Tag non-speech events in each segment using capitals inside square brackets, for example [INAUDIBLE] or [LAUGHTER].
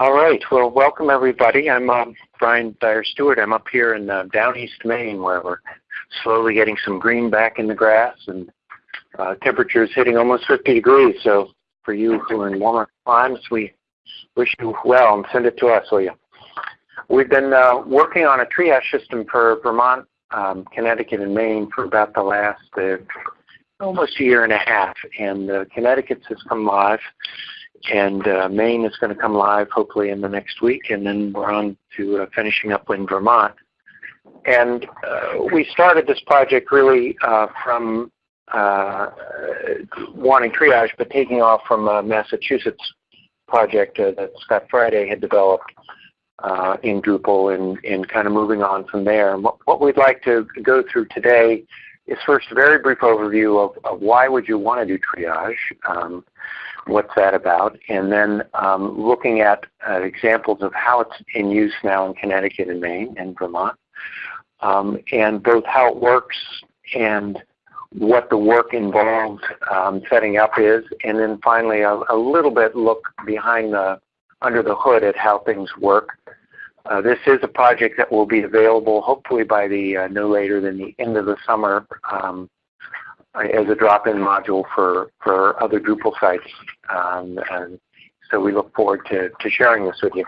All right. Well, welcome everybody. I'm uh, Brian Dyer Stewart. I'm up here in uh, down East Maine where we're slowly getting some green back in the grass and uh, temperatures hitting almost 50 degrees. So for you who are in warmer climes, we wish you well and send it to us, will you? We've been uh, working on a triage system for Vermont, um, Connecticut, and Maine for about the last uh, almost a year and a half. And uh, Connecticut's has come live and uh, Maine is going to come live hopefully in the next week, and then we're on to uh, finishing up in Vermont. And uh, we started this project really uh, from uh, wanting triage, but taking off from a Massachusetts project uh, that Scott Friday had developed in Drupal and, and kind of moving on from there. And what, what we'd like to go through today is first a very brief overview of, of why would you want to do triage. Um, what's that about, and then um, looking at uh, examples of how it's in use now in Connecticut and Maine and Vermont, um, and both how it works and what the work involved um, setting up is, and then finally a, a, little bit look behind the under the hood at how things work. Uh, this is a project that will be available hopefully by the uh, no later than the end of the summer um, as a drop-in module for, for other Drupal sites. Um, and so we look forward to, to sharing this with you.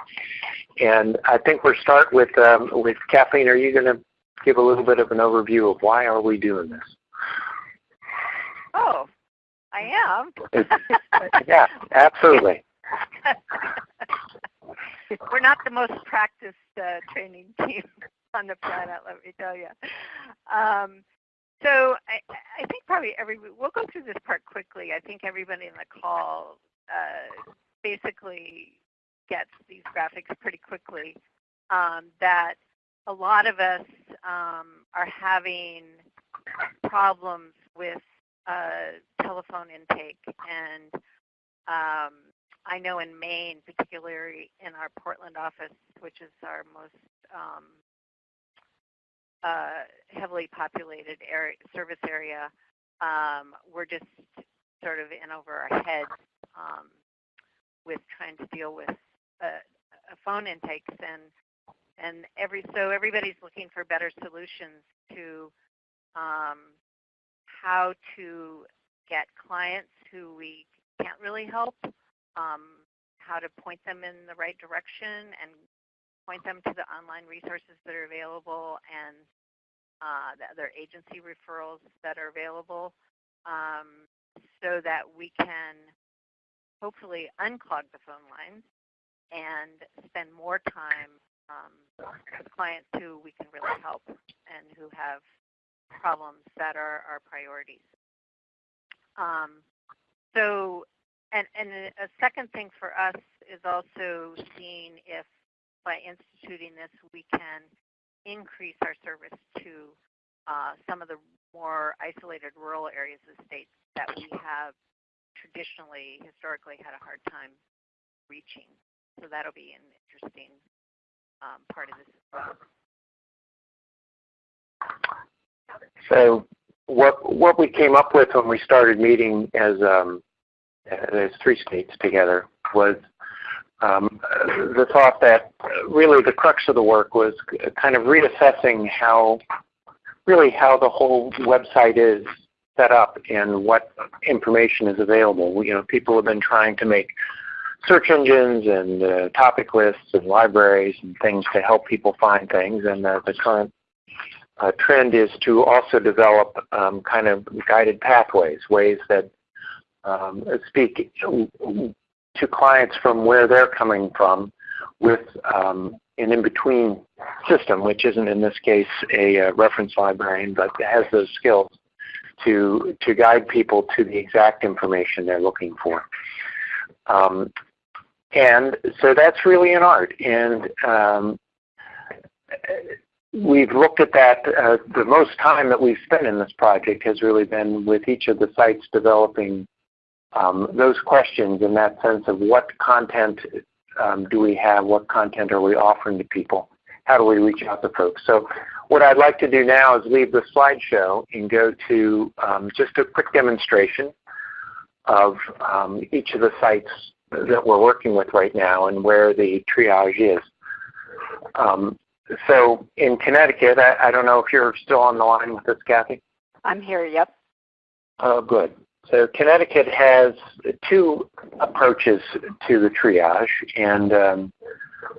And I think we'll start with, um, with Kathleen. Are you going to give a little bit of an overview of why are we doing this? Oh, I am. yeah, absolutely. [LAUGHS] We're not the most practiced uh, training team [LAUGHS] on the planet, let me tell you. Um, so I, I think probably every we'll go through this part quickly. I think everybody in the call uh, basically gets these graphics pretty quickly. Um, that a lot of us um, are having problems with uh, telephone intake, and um, I know in Maine, particularly in our Portland office, which is our most um, uh, heavily populated area, service area, um, we're just sort of in over our heads um, with trying to deal with uh, phone intakes and and every so everybody's looking for better solutions to um, how to get clients who we can't really help, um, how to point them in the right direction and point them to the online resources that are available and uh, the other agency referrals that are available um, so that we can hopefully unclog the phone lines and spend more time um, with clients who we can really help and who have problems that are our priorities. Um, so, and, and a second thing for us is also seeing if by instituting this, we can increase our service to uh, some of the more isolated rural areas of the state that we have traditionally, historically had a hard time reaching. So that'll be an interesting um, part of this as well. So what what we came up with when we started meeting as um, as three states together was um, the thought that really the crux of the work was kind of reassessing how, really how the whole website is set up and what information is available. You know, people have been trying to make search engines and uh, topic lists and libraries and things to help people find things. And uh, the current uh, trend is to also develop um, kind of guided pathways, ways that um, speak to clients from where they're coming from with um, an in-between system, which isn't in this case a uh, reference librarian, but has those skills to, to guide people to the exact information they're looking for. Um, and so that's really an art. And um, we've looked at that. Uh, the most time that we've spent in this project has really been with each of the sites developing um, those questions in that sense of what content um, do we have, what content are we offering to people, how do we reach out to folks. So what I'd like to do now is leave the slideshow and go to um, just a quick demonstration of um, each of the sites that we're working with right now and where the triage is. Um, so in Connecticut, I, I, don't know if you're still on the line with us, Kathy. I'm here. Yep. Oh, good. So Connecticut has two approaches to the triage, and um,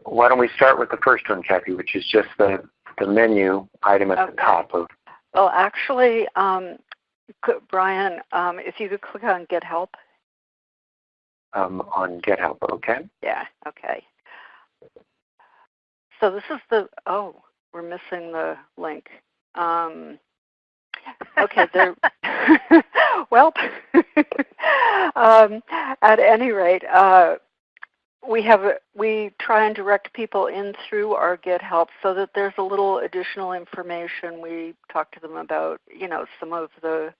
why don't we start with the first one, Kathy, which is just the the menu item at okay. the top of. Well, actually, um, Brian, um, if you could click on Get Help. Um, on Get Help, okay. Yeah. Okay. So this is the oh, we're missing the link. Um, okay, there. [LAUGHS] [LAUGHS] well, [LAUGHS] um, at any rate, uh, we have we try and direct people in through our Get Help so that there's a little additional information. We talk to them about you know some of the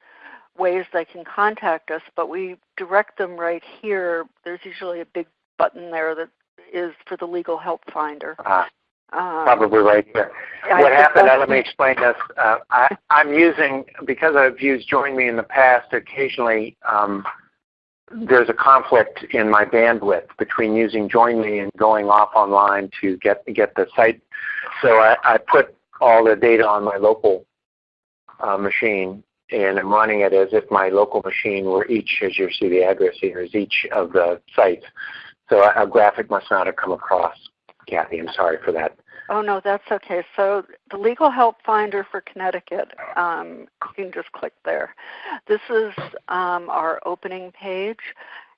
ways they can contact us, but we direct them right here. There's usually a big button there that is for the legal help finder. Ah. Um, Probably right there. what happened, uh, let me explain this. Uh, I, am using, because I've used Join Me in the past, occasionally um, there's a conflict in my bandwidth between using Join Me and going off online to get, get the site. So I, I put all the data on my local uh, machine and I'm running it as if my local machine were each, as you see the address here, is each of the sites. So a graphic must not have come across. Kathy, I'm sorry for that. Oh no, that's okay. So the Legal Help Finder for Connecticut, um, you can just click there. This is um, our opening page,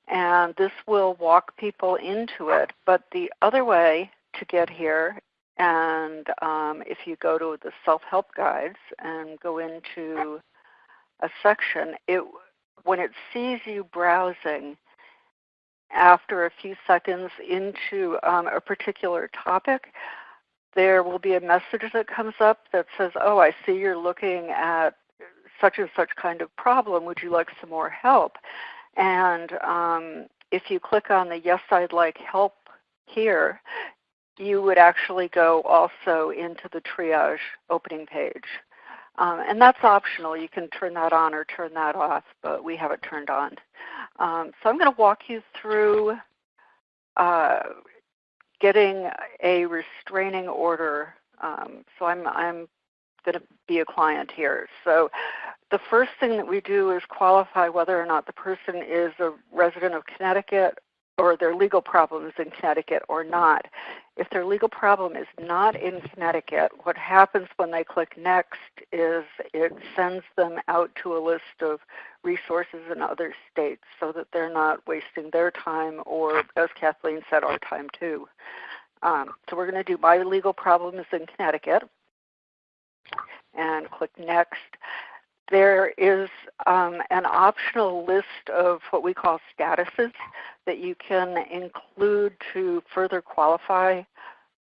and this will walk people into it. But the other way to get here, and um, if you go to the self-help guides and go into a section, it when it sees you browsing, after a few seconds into um, a particular topic, there will be a message that comes up that says, oh, I see you're looking at such and such kind of problem. Would you like some more help? And um, if you click on the Yes, I'd Like Help here, you would actually go also into the triage opening page. Um, and that's optional. You can turn that on or turn that off, but we have it turned on. Um, so I'm going to walk you through uh, getting a restraining order. Um, so I'm I'm going to be a client here. So the first thing that we do is qualify whether or not the person is a resident of Connecticut or their legal problem is in Connecticut or not. If their legal problem is not in Connecticut, what happens when they click next is it sends them out to a list of resources in other states so that they're not wasting their time or, as Kathleen said, our time too. Um, so we're going to do my legal problem is in Connecticut and click next there is um, an optional list of what we call statuses that you can include to further qualify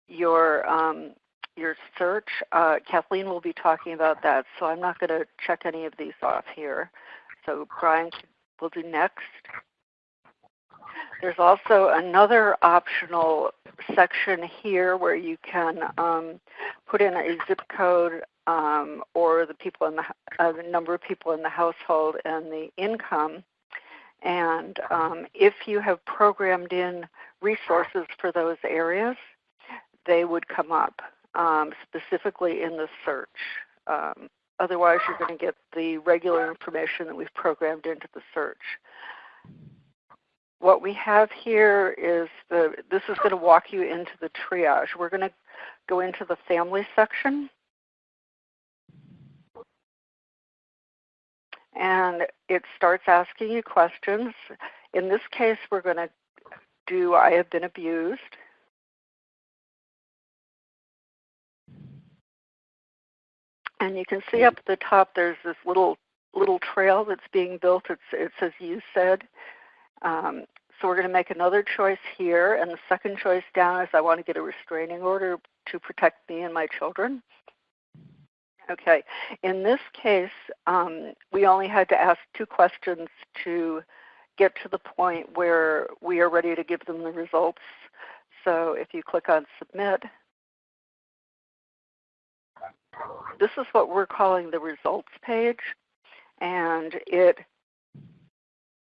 your um, your search. Uh, Kathleen will be talking about that, so I'm not going to check any of these off here. So Brian will do next. There's also another optional section here where you can um, put in a zip code um, or the people in the, uh, the number of people in the household and the income. And um, if you have programmed in resources for those areas, they would come up um, specifically in the search. Um, otherwise, you're going to get the regular information that we've programmed into the search. What we have here is the, this is going to walk you into the triage. We're going to go into the family section and it starts asking you questions. In this case, we're going to do I have been abused. And you can see up at the top there's this little little trail that's being built. It's, it says you said. Um, so we're going to make another choice here, and the second choice down is I want to get a restraining order to protect me and my children. Okay. In this case, um, we only had to ask two questions to get to the point where we are ready to give them the results. So if you click on Submit, this is what we're calling the results page. And it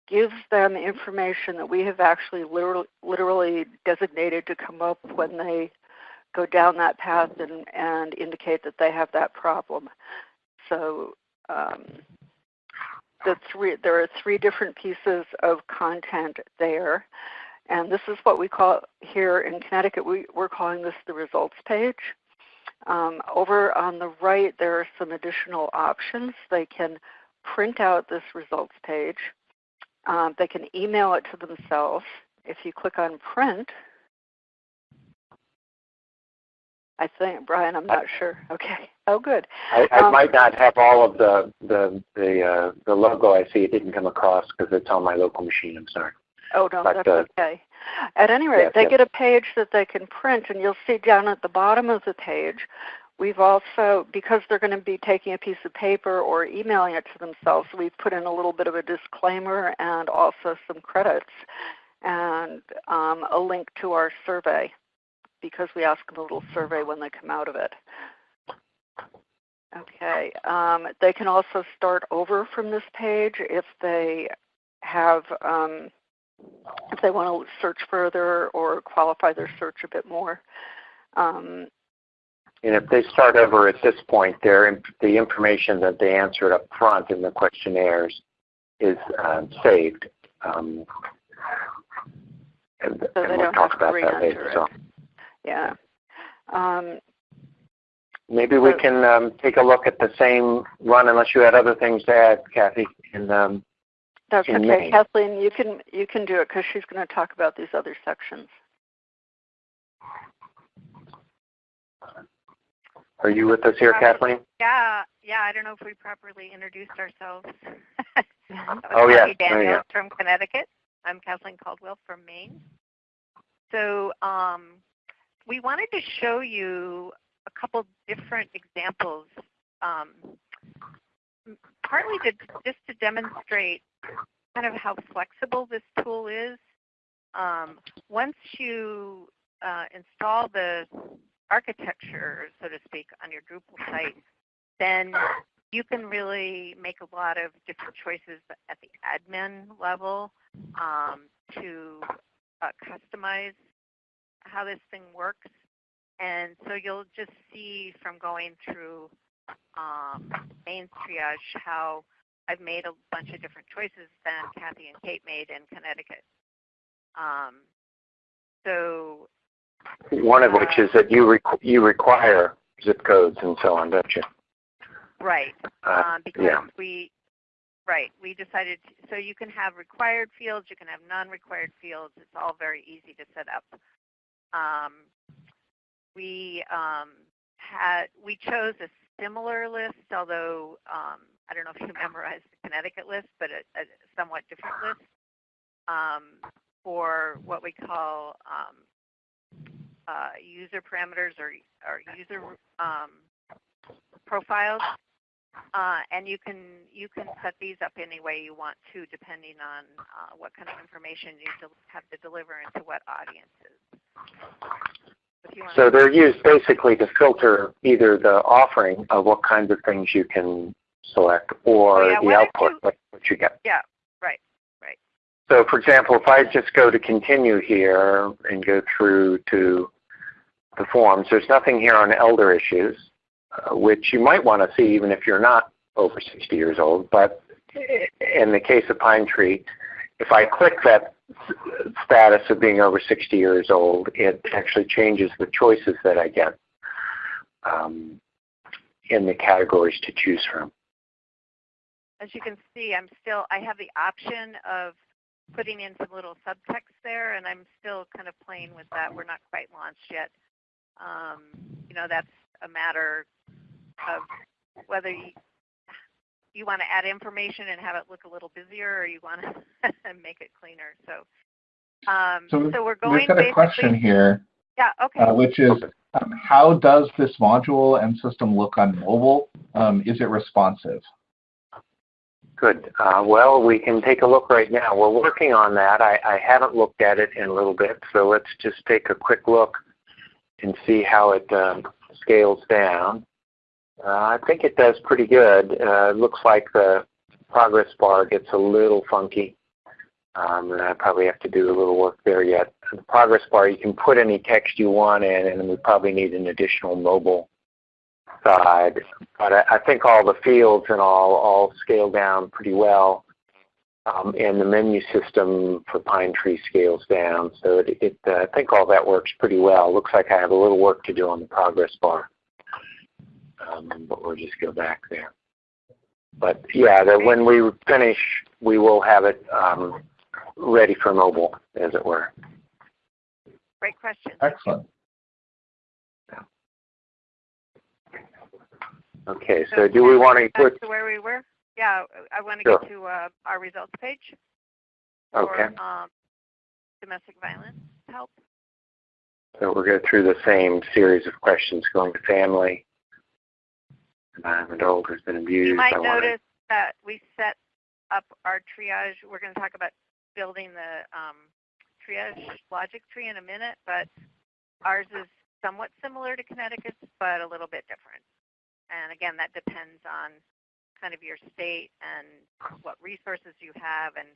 gives them information that we have actually literally, literally designated to come up when they go down that path and, and indicate that they have that problem. So um, the three, there are three different pieces of content there. And this is what we call here in Connecticut, we, we're calling this the results page. Um, over on the right, there are some additional options. They can print out this results page. Um, they can email it to themselves. If you click on print, I think, Brian, I'm not sure. [LAUGHS] Okay. Oh, good. I, I um, might not have all of the the the uh, the logo I see. It didn't come across because it's on my local machine. I'm sorry. Oh no, but, that's uh, okay. At any rate, yes, they yes. get a page that they can print, and you'll see down at the bottom of the page, we've also, because they're going to be taking a piece of paper or emailing it to themselves, we've put in a little bit of a disclaimer and also some credits and um, a link to our survey because we ask them a little survey when they come out of it. Okay, um, they can also start over from this page if they have um, if they want to search further or qualify their search a bit more. Um, and if they start over at this point, their, the information that they answered up front in the questionnaires is um, saved. Um, and, so and we'll talk about that later. So. Yeah. Um, Maybe we can um, take a look at the same run, unless you had other things to add, Kathy. In, um, That's in okay, May. Kathleen. You can you can do it because she's going to talk about these other sections. Are you with us here, Kathleen? Yeah, yeah. I don't know if we properly introduced ourselves. [LAUGHS] oh yeah, Daniels oh, yeah. from Connecticut. I'm Kathleen Caldwell from Maine. So um, we wanted to show you a couple different examples, um, partly to, just to demonstrate kind of how flexible this tool is. Um, once you uh, install the architecture, so to speak, on your Drupal site, then you can really make a lot of different choices at the admin level um, to uh, customize how this thing works. And so you'll just see from going through um, Maine's triage how I've made a bunch of different choices than Kathy and Kate made in Connecticut. Um, so one of uh, which is that you requ- you require zip codes and so on, don't you? Right, uh, um, because yeah. we right we decided to, so you can have required fields, you can have non-required fields. It's all very easy to set up. Um, we um, had we chose a similar list, although um, I don't know if you [LAUGHS] memorized the Connecticut list, but a, a somewhat different list um, for what we call uh, user parameters or, or user profiles. Uh, and you can you can set these up any way you want to, depending on uh, what kind of information you have to deliver and to what. So they're used basically to filter either the offering of what kinds of things you can select or oh, yeah. the output, you, what, what you get. Yeah, right, right. So for example, if I just go to continue here and go through to the forms, there's nothing here on elder issues, uh, which you might want to see even if you're not over 60 years old. But in the case of Pine Tree, if I click that status of being over 60 years old, it actually changes the choices that I get um, in the categories to choose from. As you can see, I'm still, I have the option of putting in some little subtext there, and I'm still kind of playing with that. We're not quite launched yet. Um, you know, that's a matter of whether you, you want to add information and have it look a little busier, or you want to [LAUGHS] make it cleaner. So, um, so, so, we're going. We've got a question here. Yeah. Okay. Uh, which is, um, how does this module and system look on mobile? Um, is it responsive? Good. Uh, well, we can take a look right now. We're working on that. I, I haven't looked at it in a little bit, so let's just take a quick look and see how it um, scales down. Uh, I think it does pretty good. Uh, looks like the progress bar gets a little funky. Um, and I probably have to do a little work there yet. The progress bar, you can put any text you want in, and we probably need an additional mobile side. But I, I think all the fields and all all scale down pretty well. Um, and the menu system for Pine Tree scales down. So it, it uh, I think all that works pretty well. Looks like I have a little work to do on the progress bar. Um, but we'll just go back there. But yeah, that when we finish, we will have it um, ready for mobile, as it were. Great question. Excellent. Okay, so do we want to Back put, to where we were? Yeah, I want to Sure. get to uh, our results page for okay, um, domestic violence help. so we'll go through the same series of questions going to family. An adult who's been abused. You might I wanna- notice that we set up our triage. We're going to talk about building the um, triage logic tree in a minute, but ours is somewhat similar to Connecticut's, but a little bit different. And again, that depends on kind of your state and what resources you have and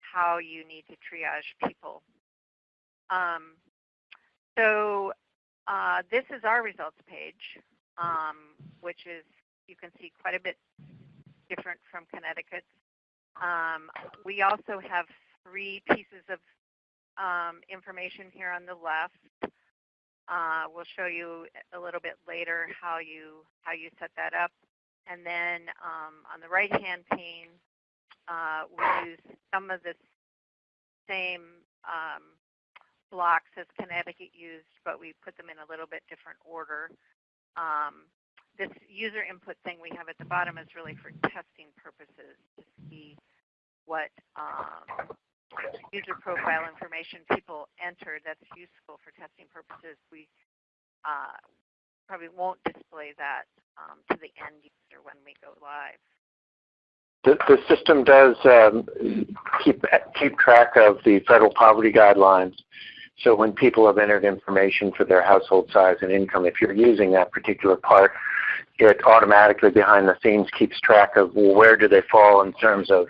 how you need to triage people. Um, so uh, this is our results page, um, which is you can see quite a bit different from Connecticut. Um, we also have three pieces of um, information here on the left. Uh, we'll show you a little bit later how you how you set that up. And then um, on the right-hand pane, uh, we use some of the same um, blocks as Connecticut used, but we put them in a little bit different order. Um, this user input thing we have at the bottom is really for testing purposes to see what um, user profile information people entered that's useful for testing purposes. We uh, probably won't display that um, to the end user when we go live. The, the system does um, keep keep track of the federal poverty guidelines. So when people have entered information for their household size and income, if you're using that particular part, it automatically behind the scenes keeps track of where do they fall in terms of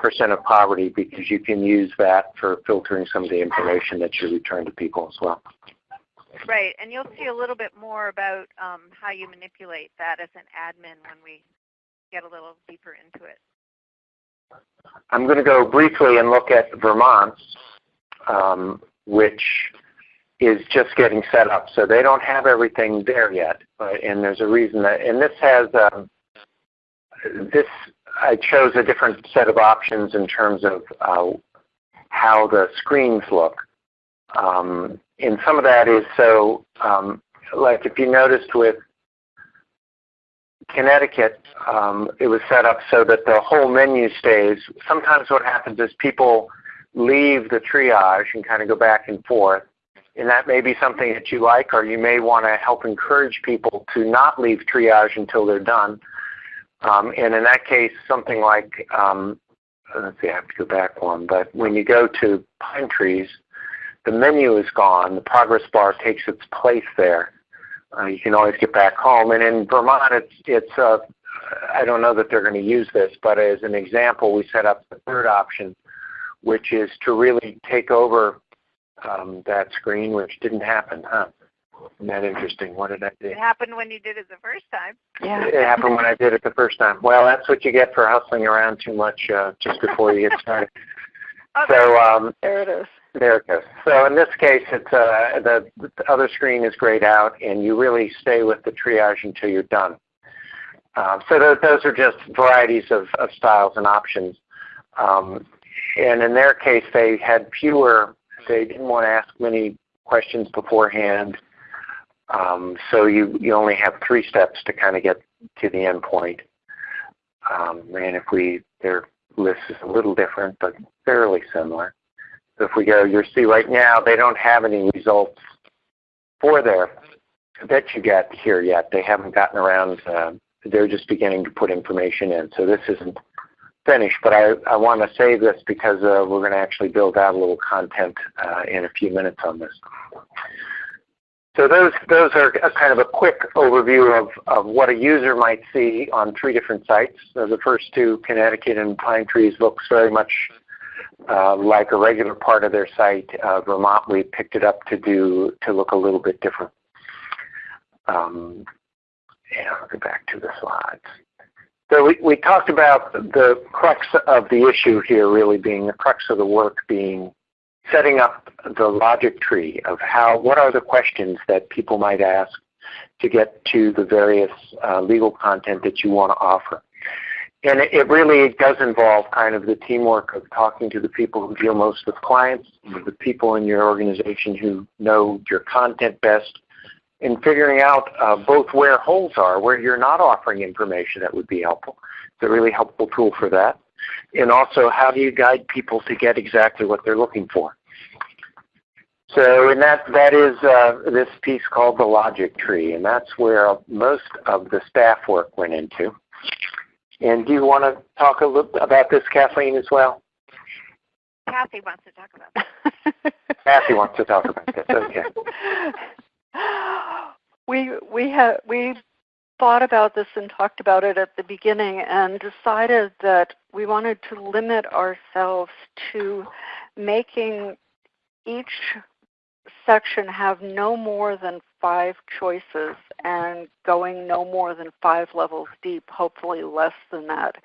percent of poverty because you can use that for filtering some of the information that you return to people as well. Right, and you'll see a little bit more about um, how you manipulate that as an admin when we get a little deeper into it. I'm going to go briefly and look at Vermont, um, which is just getting set up. So they don't have everything there yet, but, and there's a reason that, and this has, um, this, I chose a different set of options in terms of uh, how the screens look. Um, and some of that is so, um, like if you noticed with Connecticut, um, it was set up so that the whole menu stays. Sometimes what happens is people leave the triage and kind of go back and forth. And that may be something that you like, or you may want to help encourage people to not leave triage until they're done. Um, and in that case, something like, um, let's see, I have to go back one, but when you go to Pine Trees, the menu is gone. The progress bar takes its place there. Uh, you can always get back home. And in Vermont, it's, it's uh, I don't know that they're going to use this, but as an example, we set up the third option, which is to really take over um, that screen, which didn't happen, huh? Isn't that interesting? What did I do? It happened when you did it the first time. Yeah. It happened when I did it the first time. Well, that's what you get for hustling around too much uh, just before you get started. [LAUGHS] Okay. So um, There it is. there it goes. So in this case, it's uh, the, the other screen is grayed out, and you really stay with the triage until you're done. Um, so th- those are just varieties of, of styles and options. Um, and in their case, they had fewer. They didn't want to ask many questions beforehand. Um, so you, you only have three steps to kind of get to the end point. Um, and if we, their list is a little different, but fairly similar. So if we go, you'll see right now they don't have any results for their that you get here yet. They haven't gotten around. Uh, they're just beginning to put information in. So this isn't finished, but I, I want to save this because uh, we're going to actually build out a little content uh, in a few minutes on this. So those those are kind of a quick overview of, of what a user might see on three different sites. So the first two, Connecticut and Pine Trees, looks very much uh, like a regular part of their site. Uh, Vermont, we picked it up to do to look a little bit different. Um, and I'll go back to the slides. So we, we talked about the crux of the issue here really being the crux of the work being setting up the logic tree of how, what are the questions that people might ask to get to the various uh, legal content that you want to offer. And it, it really does involve kind of the teamwork of talking to the people who deal most with clients, the people in your organization who know your content best, in figuring out uh, both where holes are, where you're not offering information that would be helpful. It's a really helpful tool for that. And also, how do you guide people to get exactly what they're looking for? So, and that, that is uh, this piece called the logic tree, and that's where most of the staff work went into. And do you want to talk a little about this, Kathleen, as well? Kathy wants to talk about this. Kathy wants to talk about this. Okay. [LAUGHS] [GASPS] we we had we thought about this and talked about it at the beginning and decided that we wanted to limit ourselves to making each section have no more than five choices and going no more than five levels deep, hopefully less than that.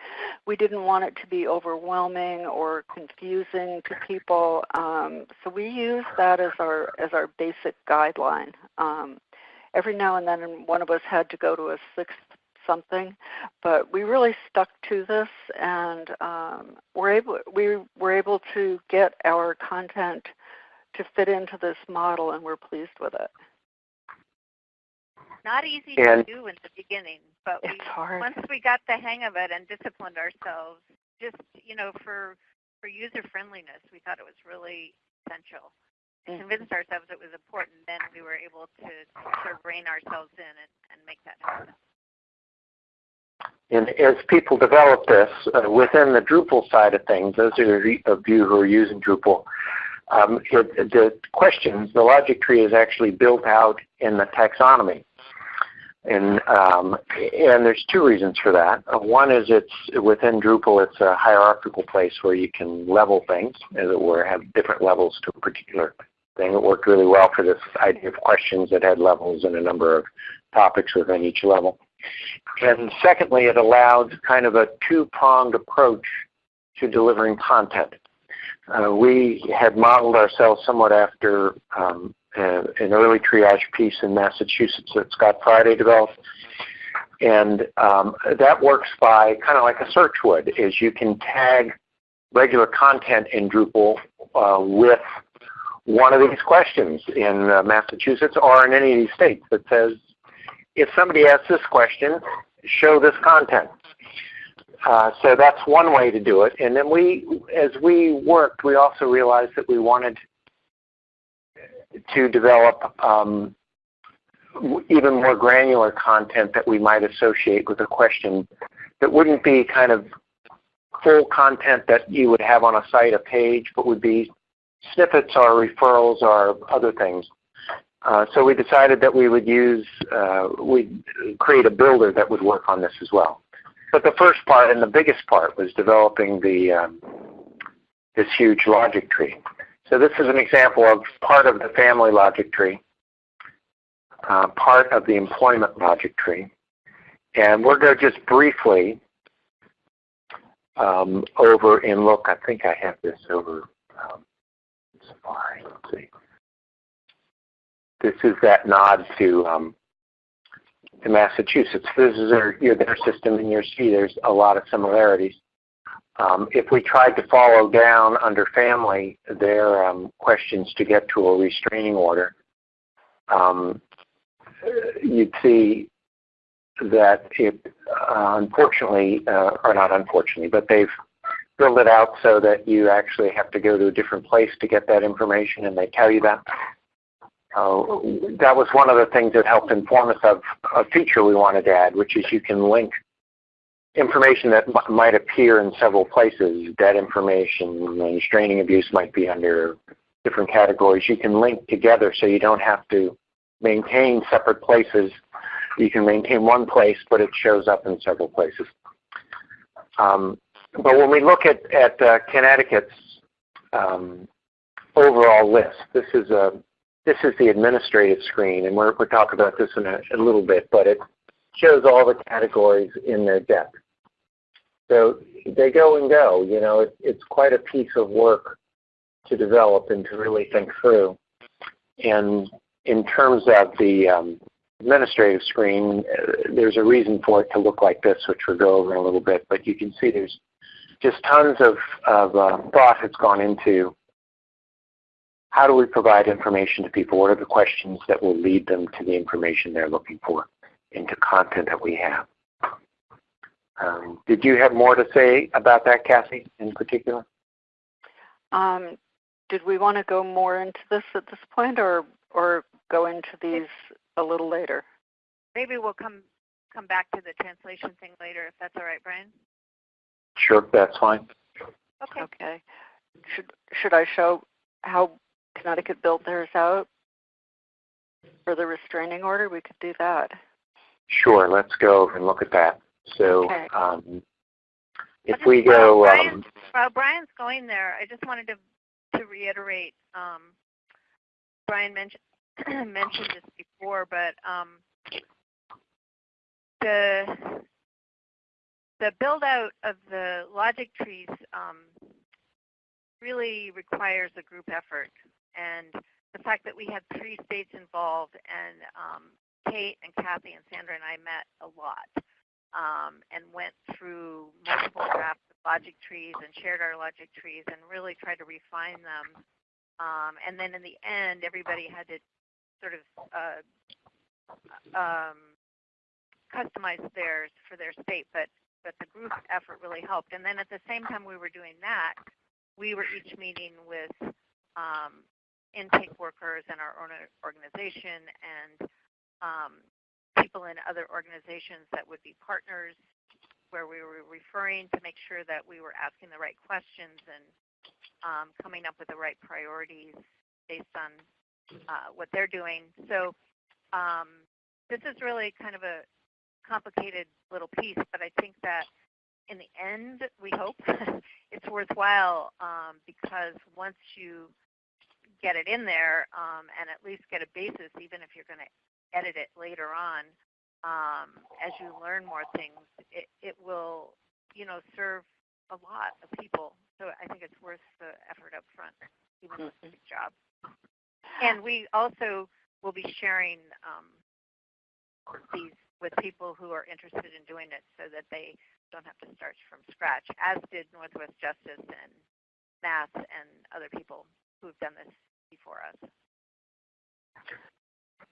We didn't want it to be overwhelming or confusing to people, um, so we use that as our as our basic guideline. Um, every now and then, one of us had to go to a sixth something, but we really stuck to this, and um, we're able we were able to get our content to fit into this model, and we're pleased with it. Not easy And- to do in the beginning, but we, once we got the hang of it and disciplined ourselves, just you know, for for user friendliness, we thought it was really essential. And Mhm. convinced ourselves it was important, then we were able to sort of rein ourselves in and, and make that happen. And as people develop this uh, within the Drupal side of things, those of you of you who are using Drupal, um, it, the questions, the logic tree is actually built out in the taxonomy. And, um, and there's two reasons for that. One is it's within Drupal, it's a hierarchical place where you can level things, as it were, have different levels to a particular thing. It worked really well for this idea of questions that had levels and a number of topics within each level. And secondly, it allowed kind of a two-pronged approach to delivering content. Uh, we had modeled ourselves somewhat after um, uh, an early triage piece in Massachusetts that Scott Friday developed. And um, that works by kind of like a search would, is you can tag regular content in Drupal uh, with one of these questions in uh, Massachusetts or in any of these states that says, if somebody asks this question, show this content. Uh, so that's one way to do it. And then we, as we worked, we also realized that we wanted to develop um, even more granular content that we might associate with a question that wouldn't be kind of full content that you would have on a site, a page, but would be snippets or referrals or other things. Uh, so we decided that we would use, uh, we'd create a builder that would work on this as well. But the first part and the biggest part was developing the um, this huge logic tree. So this is an example of part of the family logic tree, uh, part of the employment logic tree. And we're going to just briefly um, over and look, I think I have this over um, Safari. Let's see. This is that nod to um, to Massachusetts. This is their, you know, their system, and you see there's a lot of similarities. Um, if we tried to follow down under family their um, questions to get to a restraining order, um, you'd see that it uh, unfortunately, uh, or not unfortunately, but they've filled it out so that you actually have to go to a different place to get that information, and they tell you that. Uh, that was one of the things that helped inform us of a feature we wanted to add, which is you can link information that might appear in several places. Debt information, restraining abuse might be under different categories. You can link together so you don't have to maintain separate places. You can maintain one place, but it shows up in several places. Um, but when we look at, at uh, Connecticut's um, overall list. This is a this is the administrative screen, and we're, we'll talk about this in a, a little bit, but it shows all the categories in their deck. So they go and go. You know, it, it's quite a piece of work to develop and to really think through. And in terms of the um, administrative screen, uh, there's a reason for it to look like this, which we'll go over in a little bit. But you can see there's just tons of, of uh, thought has gone into how do we provide information to people? What are the questions that will lead them to the information they're looking for into content that we have? Um, did you have more to say about that, Kathy, in particular? Um, did we want to go more into this at this point, or or go into these a little later? Maybe we'll come come back to the translation thing later, if that's all right, Brian. Sure, that's fine. Okay. Okay. Should should I show how Connecticut built theirs out for the restraining order? We could do that. Sure, let's go and look at that. So Okay. um, if we just- while go, um, While Brian's going there, I just wanted to to reiterate. Um, Brian mentioned [CLEARS THROAT] mentioned this before, but um, the the build out of the logic trees um, really requires a group effort, and the fact that we had three states involved, and um, Kate and Kathy and Sandra and I met a lot um, and went through multiple drafts of logic trees and shared our logic trees and really tried to refine them. Um, and then in the end, everybody had to sort of uh, um, customize theirs for their state, but but the group effort really helped. And then at the same time we were doing that, we were each meeting with um, intake workers in our own organization and um, people in other organizations that would be partners where we were referring to make sure that we were asking the right questions and um, coming up with the right priorities based on uh, what they're doing. So um, this is really kind of a complicated little piece, but I think that in the end, we hope [LAUGHS] it's worthwhile um, because once you get it in there um, and at least get a basis, even if you're going to edit it later on, um, as you learn more things, it, it will, you know, serve a lot of people. So I think it's worth the effort up front, even with the big job. And we also will be sharing um, these with people who are interested in doing it so that they don't have to start from scratch, as did Northwest Justice and Mass and other people who've done this before us.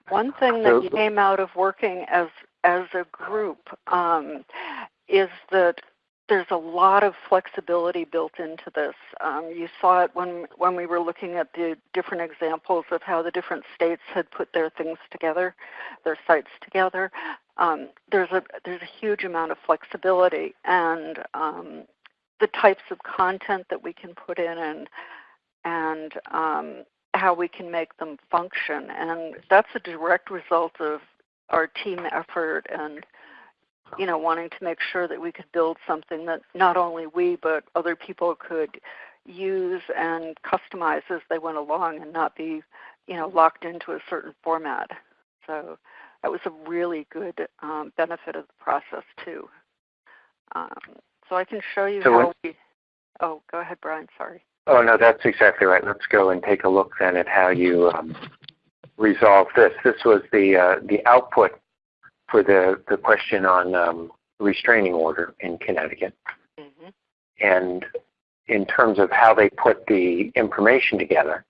One thing So- that came out of working as as a group um, is that there's a lot of flexibility built into this. Um, you saw it when when we were looking at the different examples of how the different states had put their things together, their sites together. Um, there's a there's a huge amount of flexibility and um, the types of content that we can put in and and um, how we can make them function. And that's a direct result of our team effort and you know wanting to make sure that we could build something that not only we but other people could use and customize as they went along and not be you know locked into a certain format. So that was a really good um, benefit of the process too. Um, so I can show you So how we. Oh, go ahead, Brian. Sorry. Oh no, that's exactly right. Let's go and take a look then at how you um, resolve this. This was the uh, the output for the, the question on um, restraining order in Connecticut. hmm And in terms of how they put the information together,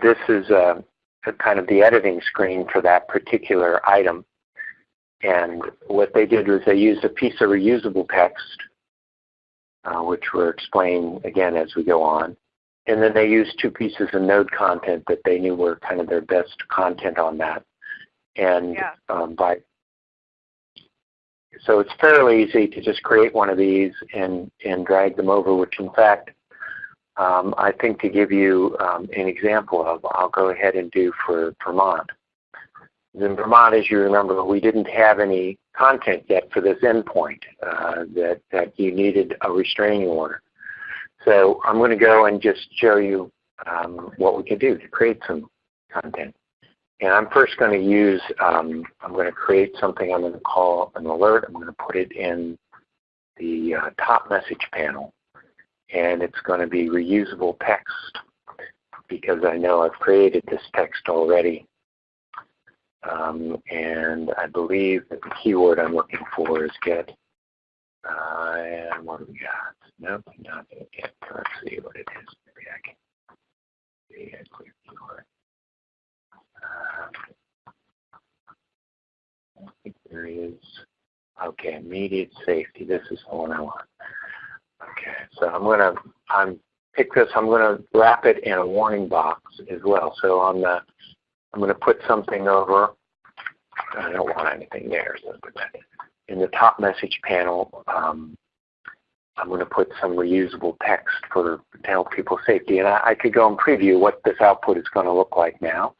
this is uh, a kind of the editing screen for that particular item. And what they did was they used a piece of reusable text, uh, which we'll explain again as we go on. And then they used two pieces of node content that they knew were kind of their best content on that. And Yeah. um, by so it's fairly easy to just create one of these and, and drag them over, which in fact, um, I think to give you um, an example of, I'll go ahead and do for Vermont. In Vermont, as you remember, we didn't have any content yet for this endpoint uh, that, that you needed a restraining order. So I'm going to go and just show you um, what we can do to create some content. And I'm first going to use, um, I'm going to create something I'm going to call an alert. I'm going to put it in the uh, top message panel. And it's going to be reusable text because I know I've created this text already. Um, and I believe that the keyword I'm looking for is get. Uh, and what do we got? Nope, not get. Let's see what it is. Maybe I can see a clear keyword. Um, I think there is. Okay, immediate safety. This is the one I want. Okay, so I'm gonna I'm pick this. I'm gonna wrap it in a warning box as well. So on the I'm going to put something over. I don't want anything there, so in the top message panel. Um, I'm going to put some reusable text for to help people safety, and I, I could go and preview what this output is going to look like now.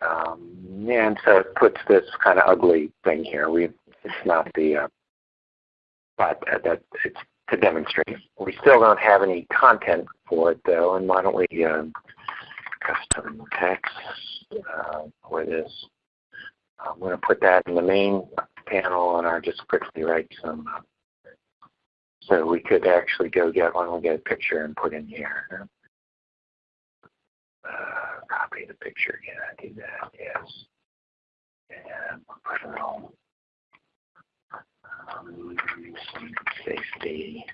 Um, and so it puts this kind of ugly thing here. We it's not the uh, but uh, that it's to demonstrate. We still don't have any content for it though, and why don't we um, custom text uh, for this. I'm going to put that in the main panel and I'll just quickly write some. Uh, so we could actually go get one, we'll get a picture and put in here. Uh, copy the picture I do that, yes. And put a little um, safety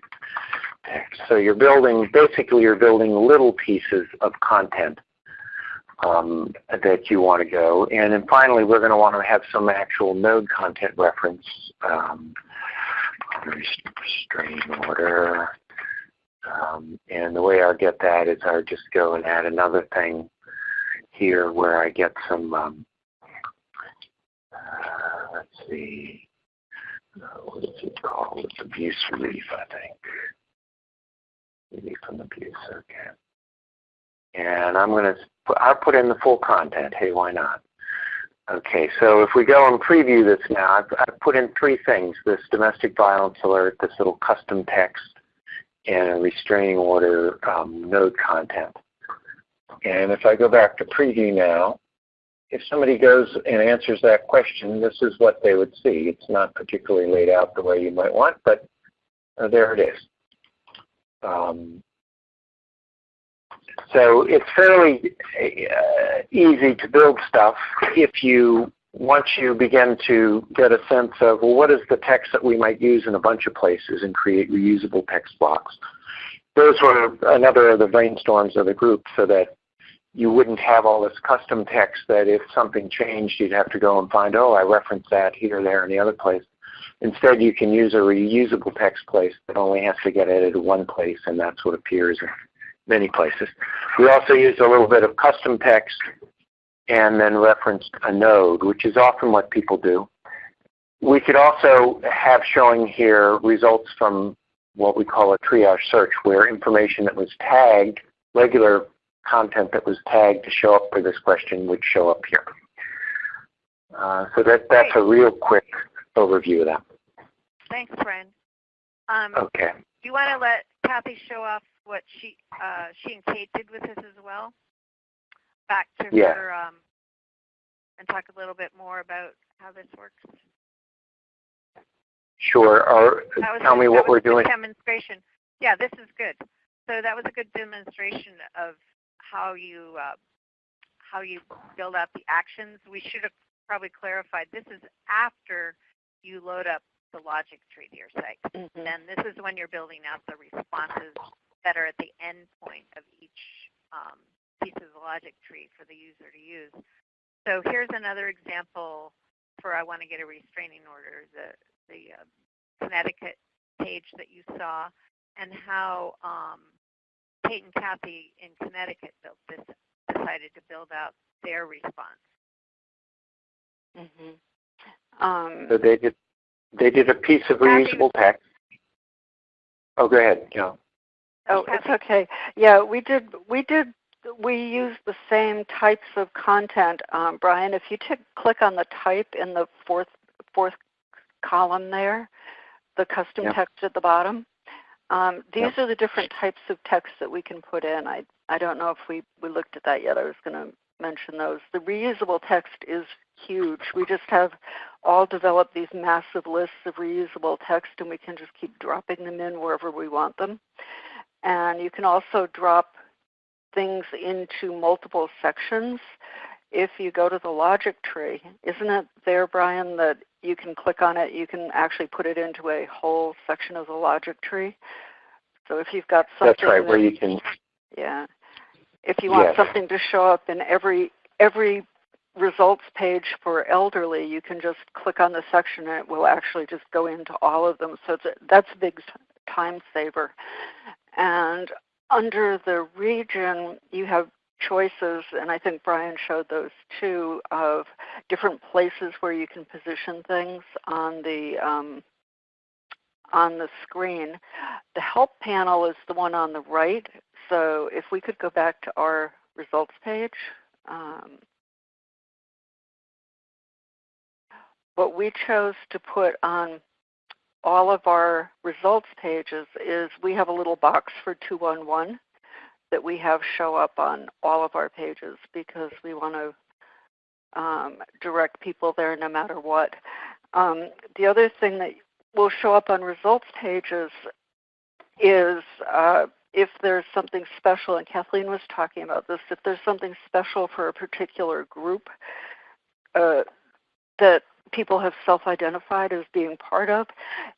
text. So you're building, basically you're building little pieces of content um, that you want to go. And then finally, we're going to want to have some actual node content reference. Um, restrain order. Um, and the way I'll get that is I'll just go and add another thing here where I get some, um, uh, let's see, uh, what is it called? It's abuse relief, I think. Relief from abuse, okay. And I'm going to, I'll put in the full content. Hey, why not? Okay, so if we go and preview this now, I've, I've put in three things, this domestic violence alert, this little custom text, and a restraining order um, node content. And if I go back to preview now, if somebody goes and answers that question, this is what they would see. It's not particularly laid out the way you might want, but uh, there it is. Um, so it's fairly uh, easy to build stuff if you once you begin to get a sense of, well, what is the text that we might use in a bunch of places and create reusable text blocks. Those were another of the brainstorms of the group so that you wouldn't have all this custom text that if something changed, you'd have to go and find, oh, I referenced that here, there, and the other place. Instead, you can use a reusable text place that only has to get edited one place, and that's what appears many places. We also used a little bit of custom text and then referenced a node, which is often what people do. We could also have showing here results from what we call a triage search, where information that was tagged, regular content that was tagged to show up for this question would show up here. Uh, so that, that's a real quick overview of that. Thanks, Brian. Um, okay. Do you want to let Kathy show off what she uh, she and Kate did with this as well? Back to yeah. her um, and talk a little bit more about how this works. Sure. Or tell a, me what we're doing. Demonstration. Yeah, this is good. So that was a good demonstration of how you uh, how you build out the actions. We should have probably clarified this is after you load up the logic tree to your site. Mm-hmm. And this is when you're building out the responses that are at the end point of each um, piece of the logic tree for the user to use. So here's another example for I want to get a restraining order, the, the uh, Connecticut page that you saw, and how um, Kate and Kathy in Connecticut built this, decided to build out their response. Mm-hmm. Um, so they did they did a piece of reusable text. Oh, go ahead, Joe. Oh, it's okay. Yeah, we did. We did. We used the same types of content, um, Brian. If you t- click on the type in the fourth fourth column there, the custom text at the bottom, Um, these are the different types of text that we can put in. I, I don't know if we, we looked at that yet. I was going to mention those. The reusable text is huge. We just have all developed these massive lists of reusable text and we can just keep dropping them in wherever we want them. And you can also drop things into multiple sections. If you go to the logic tree, isn't it there, Brian, that you can click on it, you can actually put it into a whole section of the logic tree? So if you've got something That's right, where you can, yeah. If you want Yes. something to show up in every every results page for elderly, you can just click on the section and it will actually just go into all of them. So it's a, that's a big time saver. And under the region, you have choices, and I think Brian showed those too, of different places where you can position things on the um, on the screen. The help panel is the one on the right. So if we could go back to our results page. Um, what we chose to put on all of our results pages is we have a little box for 211 that we have show up on all of our pages because we want to um, direct people there no matter what. Um, the other thing that will show up on results pages is uh, if there's something special, and Kathleen was talking about this, if there's something special for a particular group uh, that people have self-identified as being part of,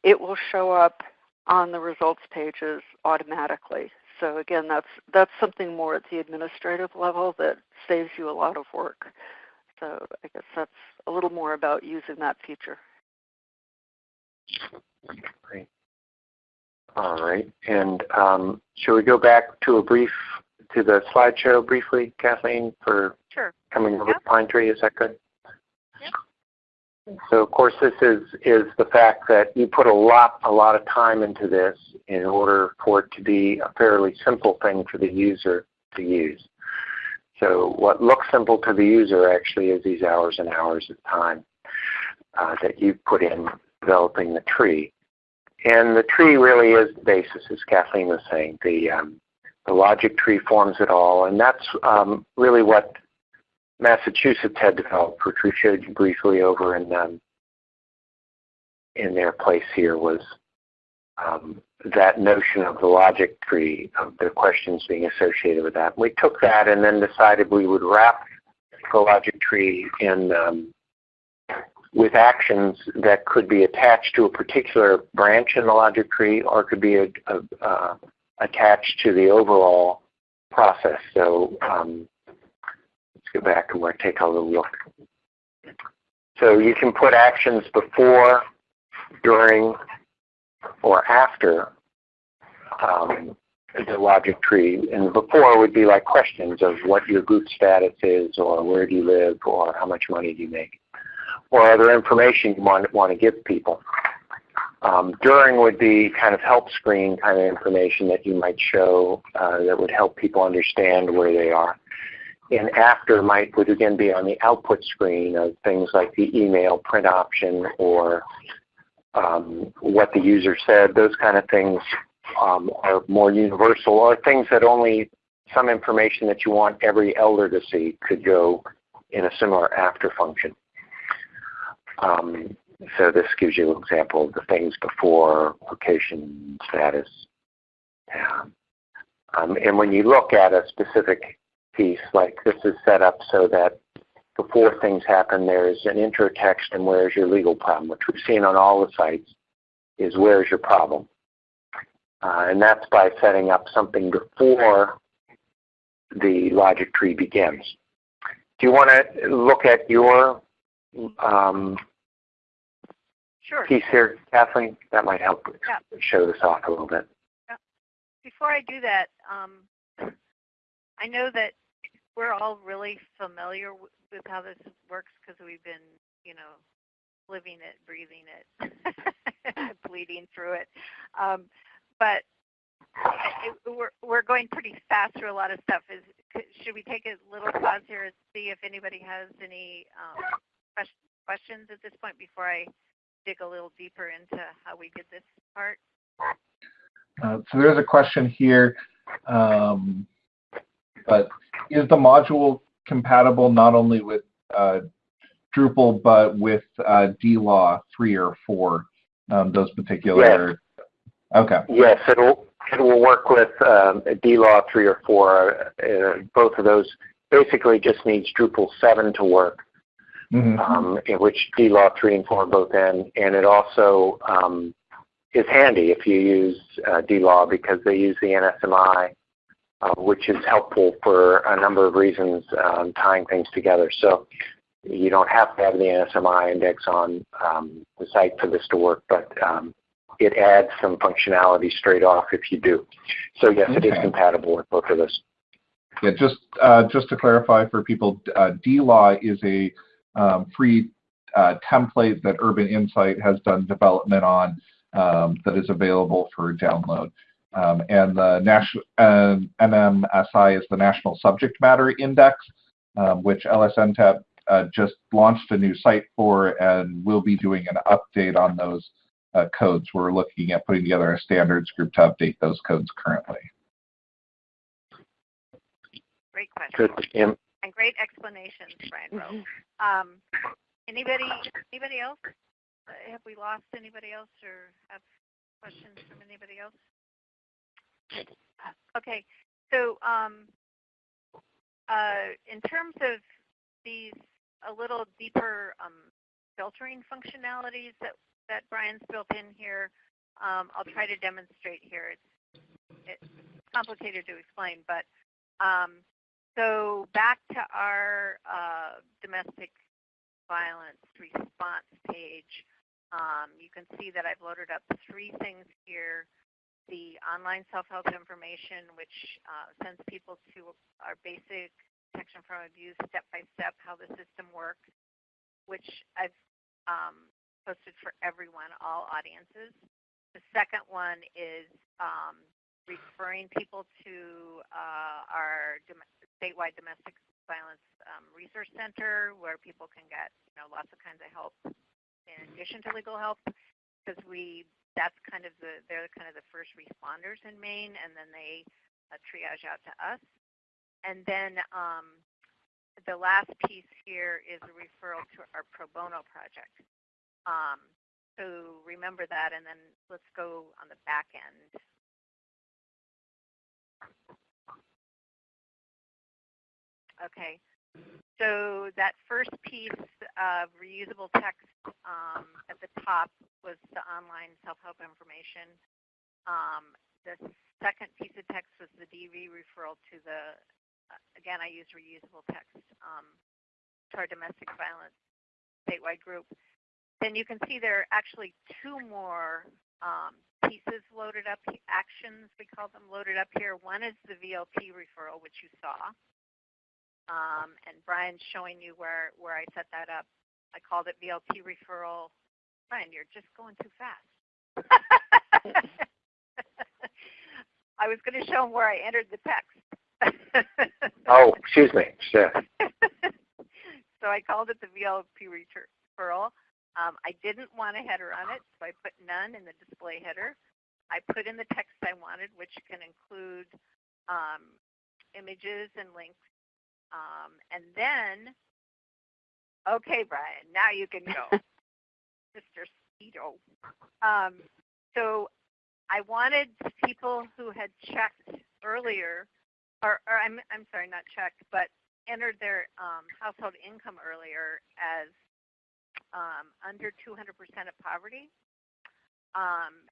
it will show up on the results pages automatically. So again, that's that's something more at the administrative level that saves you a lot of work. So I guess that's a little more about using that feature. Great. All right. And um, should we go back to a brief to the slideshow briefly, Kathleen, for Sure. coming over Yep. to Pine Tree? Is that good? So of course this is is the fact that you put a lot a lot of time into this in order for it to be a fairly simple thing for the user to use. So what looks simple to the user actually is these hours and hours of time uh, that you put in developing the tree. And the tree really is the basis, as Kathleen was saying. The, um, the logic tree forms it all, and that's um, really what Massachusetts had developed, which we showed you briefly over in um, in their place here was um, that notion of the logic tree, of the questions being associated with that. We took that and then decided we would wrap the logic tree in um, with actions that could be attached to a particular branch in the logic tree or could be a, a, uh, attached to the overall process. So um, go back and we'll take a little look. So you can put actions before, during, or after um, the logic tree. And before would be like questions of what your group status is or where do you live or how much money do you make or other information you want, want to give people. Um, during would be kind of help screen kind of information that you might show uh, that would help people understand where they are. And after might would again be on the output screen of things like the email print option or um, what the user said. Those kind of things um, are more universal or things that only some information that you want every elder to see could go in a similar after function. Um, so this gives you an example of the things before location status. Yeah. Um, and when you look at a specific piece, like this is set up so that before things happen, there's an intro text and where's your legal problem, which we've seen on all the sites, is where's your problem. Uh, and that's by setting up something before the logic tree begins. Do you want to look at your um, Sure. piece here, Kathleen? That might help Yeah. show this off a little bit. Before I do that, um, I know that we're all really familiar with how this works because we've been, you know, living it, breathing it, [LAUGHS] bleeding through it. Um, but it, we're we're going pretty fast through a lot of stuff. Is should we take a little pause here and see if anybody has any um, questions at this point before I dig a little deeper into how we did this part? Uh, so there's a question here, um, but is the module compatible not only with uh, Drupal but with uh, DLaw three or four? Um, those particular. Yes. Okay. Yes, it'll it will work with um, DLaw three or four. Uh, both of those basically just needs Drupal seven to work, Mhm. um, in which DLaw three and four both end, and it also um, is handy if you use uh, DLaw because they use the NSMI, which is helpful for a number of reasons, um, tying things together. So you don't have to have the NSMI index on um, the site for this to work, but um, it adds some functionality straight off if you do. So yes, it is compatible with both of those. Yeah, just uh, just to clarify for people, uh, DLaw is a um, free uh, template that Urban Insight has done development on um, that is available for download. Um, and the national and NMSI is the National Subject Matter Index, um, which LSNTAP uh, just launched a new site for, and we'll be doing an update on those uh, codes. We're looking at putting together a standards group to update those codes currently. Great question. Good. Yeah. And great explanations, Brian Mm-hmm. Um, anybody, anybody else? Uh, have we lost anybody else or have questions from anybody else? Okay, so um, uh, in terms of these a little deeper um, filtering functionalities that, that Brian's built in here, um, I'll try to demonstrate here. It's, it's complicated to explain, but um, so back to our uh, domestic violence response page. Um, you can see that I've loaded up three things here. The online self-help information, which uh, sends people to our basic protection from abuse step-by-step, how the system works, which I've um, posted for everyone, all audiences. The second one is um, referring people to uh, our dom- statewide domestic violence um, resource center, where people can get you know lots of kinds of help in addition to legal help, because we that's kind of the they're kind of the first responders in Maine, and then they uh, triage out to us. And then um, the last piece here is a referral to our pro bono project. Um, so remember that, and then let's go on the back end. Okay, so that first piece of reusable text um, at the top was the online self-help information. Um, the second piece of text was the DV referral to the, uh, again, I use reusable text um, to our domestic violence statewide group. Then you can see there are actually two more um, pieces loaded up, actions we call them loaded up here. One is the VLP referral, which you saw. Um, and Brian's showing you where, where I set that up. I called it VLP referral. Brian, you're just going too fast. [LAUGHS] I was going to show him where I entered the text. [LAUGHS] Oh, excuse me. Sure. [LAUGHS] so I called it the VLP referral. Um, I didn't want a header on it, so I put none in the display header. I put in the text I wanted, which can include um, images and links. Um, and then, okay, Brian, now you can go, Mr. Speedo. Um, so I wanted people who had checked earlier, or, or I'm, I'm sorry, not checked, but entered their um, household income earlier as um, under 200% of poverty. Um,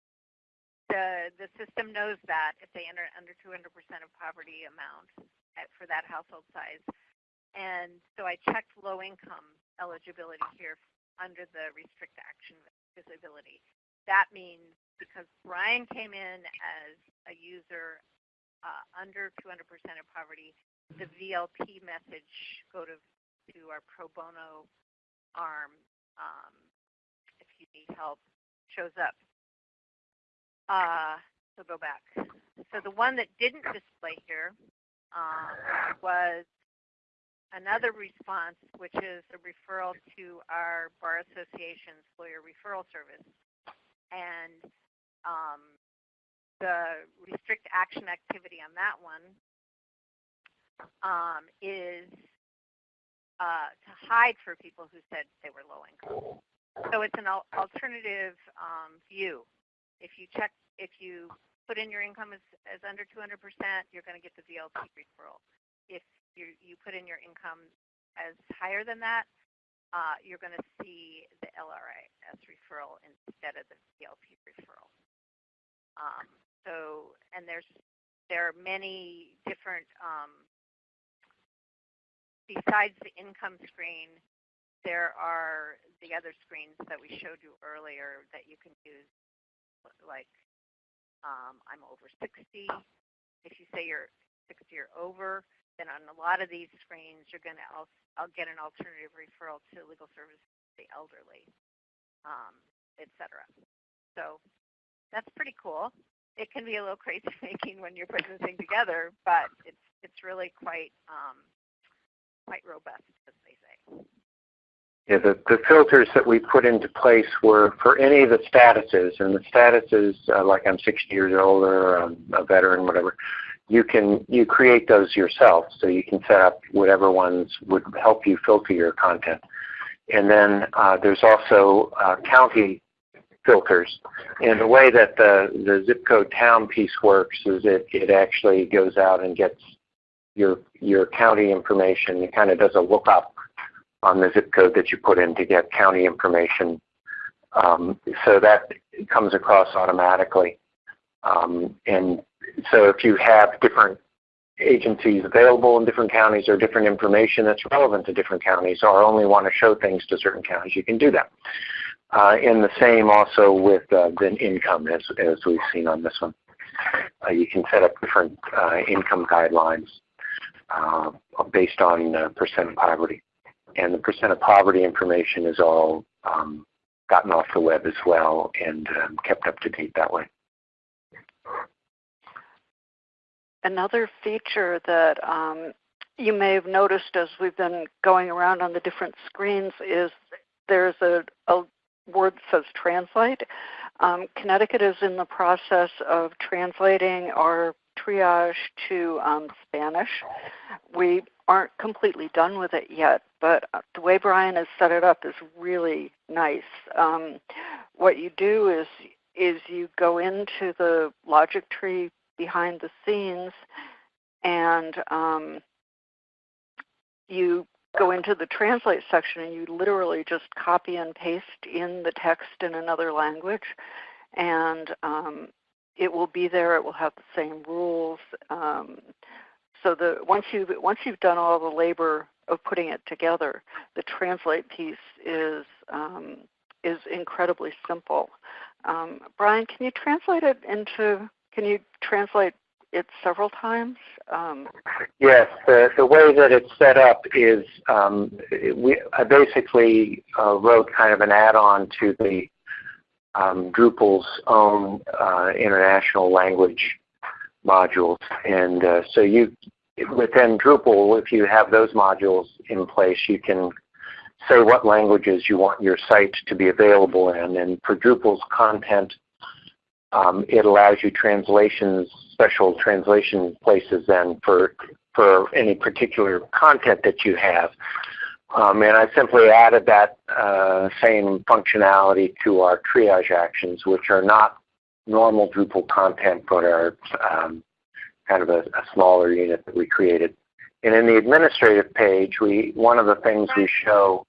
the the system knows that if they enter under 200% of poverty amount at, for that household size, and so I checked low income eligibility here under the restrict action visibility. That means because Brian came in as a user uh, under 200% of poverty, the VLP message go to to our pro bono arm um, if you need help shows up. Uh, so go back. So the one that didn't display here um, was another response, which is a referral to our Bar Association's lawyer referral service. And um, the restrict action activity on that one um, is uh, to hide for people who said they were low income. So it's an al alternative um, view. If you check, if you put in your income as, as under 200%, you're going to get the VLT referral. If you, you put in your income as higher than that, uh, you're going to see the LRAS referral instead of the VLT referral. Um, so, and there's there are many different um, besides the income screen, there are the other screens that we showed you earlier that you can use, like um, I'm over 60. If you say you're 60 or over, then on a lot of these screens, you're going to I'll get an alternative referral to legal services for the elderly, um, etc. So that's pretty cool. It can be a little [LAUGHS] crazy making when you're putting the thing together, but it's it's really quite um, quite robust, as they say. Yeah, the, the filters that we put into place were for any of the statuses, and the statuses, uh, like I'm 60 years old or um, a veteran, whatever, you can you create those yourself. So you can set up whatever ones would help you filter your content. And then uh, there's also uh, county filters. And the way that the, the zip code town piece works is it, it actually goes out and gets your your county information. It kind of does a lookup on the zip code that you put in to get county information. Um, so that comes across automatically. Um, and so if you have different agencies available in different counties or different information that's relevant to different counties or only want to show things to certain counties, you can do that. Uh, and the same also with uh, the income as, as we've seen on this one. Uh, you can set up different uh, income guidelines uh, based on percent of poverty. And the percent of poverty information is all um, gotten off the web as well and um, kept up to date that way. Another feature that um, you may have noticed as we've been going around on the different screens is there's a, a word that says translate. Um, Connecticut is in the process of translating our triage to um, Spanish. We aren't completely done with it yet, but uh, the way Brian has set it up is really nice. Um, what you do is is you go into the logic tree behind the scenes and um, you go into the translate section and you literally just copy and paste in the text in another language and um, it will be there. It will have the same rules. Um, so the once you once you've done all the labor of putting it together, the translate piece is um, is incredibly simple. Um, Brian, can you translate it into? Can you translate it several times? Um, yes, the, the way that it's set up is um, we, I basically uh, wrote kind of an add-on to the um, Drupal's own uh, international language modules. And uh, so you, within Drupal, if you have those modules in place, you can say what languages you want your site to be available in. And for Drupal's content, um, it allows you translations, special translation places then for, for any particular content that you have. Um, and I simply added that uh, same functionality to our triage actions, which are not normal Drupal content, but are um, kind of a, a, smaller unit that we created. And in the administrative page, we one of the things we show.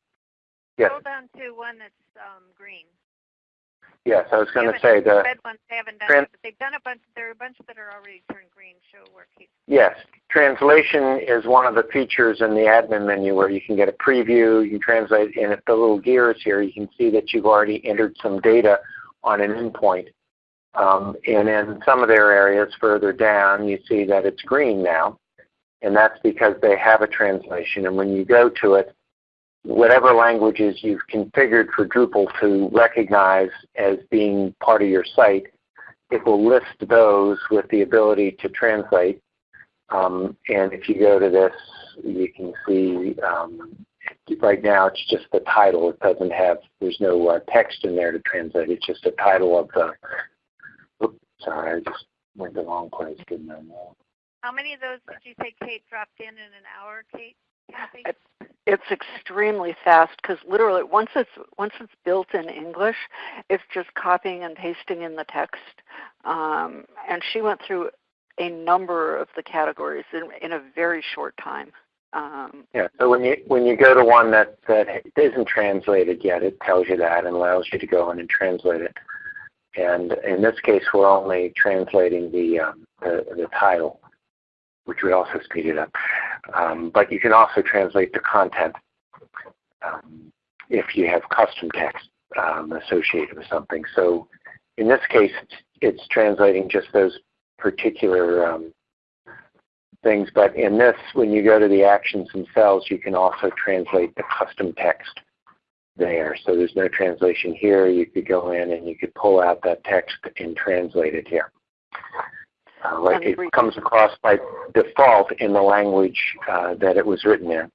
Yes. Scroll down to one that's um, green. Yes, I was going to say the red ones they haven't done, trans- it, but they've done a bunch. There are a bunch that are already turned green. Show where. Yes, translation is one of the features in the admin menu where you can get a preview. You can translate, and if the little gears here, you can see that you've already entered some data on an endpoint. Um, and in some of their areas further down, you see that it's green now, and that's because they have a translation. And when you go to it, whatever languages you've configured for Drupal to recognize as being part of your site, it will list those with the ability to translate. Um, and if you go to this, you can see um, right now it's just the title. It doesn't have, there's no uh, text in there to translate. It's just a title of the, oops, sorry, I just went the wrong place, didn't? How many of those did you say Kate dropped in in an hour, Kate? Kathy? It's extremely fast because literally once it's once it's built in English, it's just copying and pasting in the text. Um, and she went through a number of the categories in, in a very short time. Um, Yeah. So when you when you go to one that that isn't translated yet, it tells you that and allows you to go in and translate it. And in this case, we're only translating the um, the, the title, which would also speed it up. Um, but you can also translate the content um, if you have custom text um, associated with something. So in this case, it's, it's translating just those particular um, things. But in this, when you go to the actions themselves, you can also translate the custom text there. So there's no translation here. You could go in and you could pull out that text and translate it here. Uh, like it comes across by default in the language uh, that it was written in.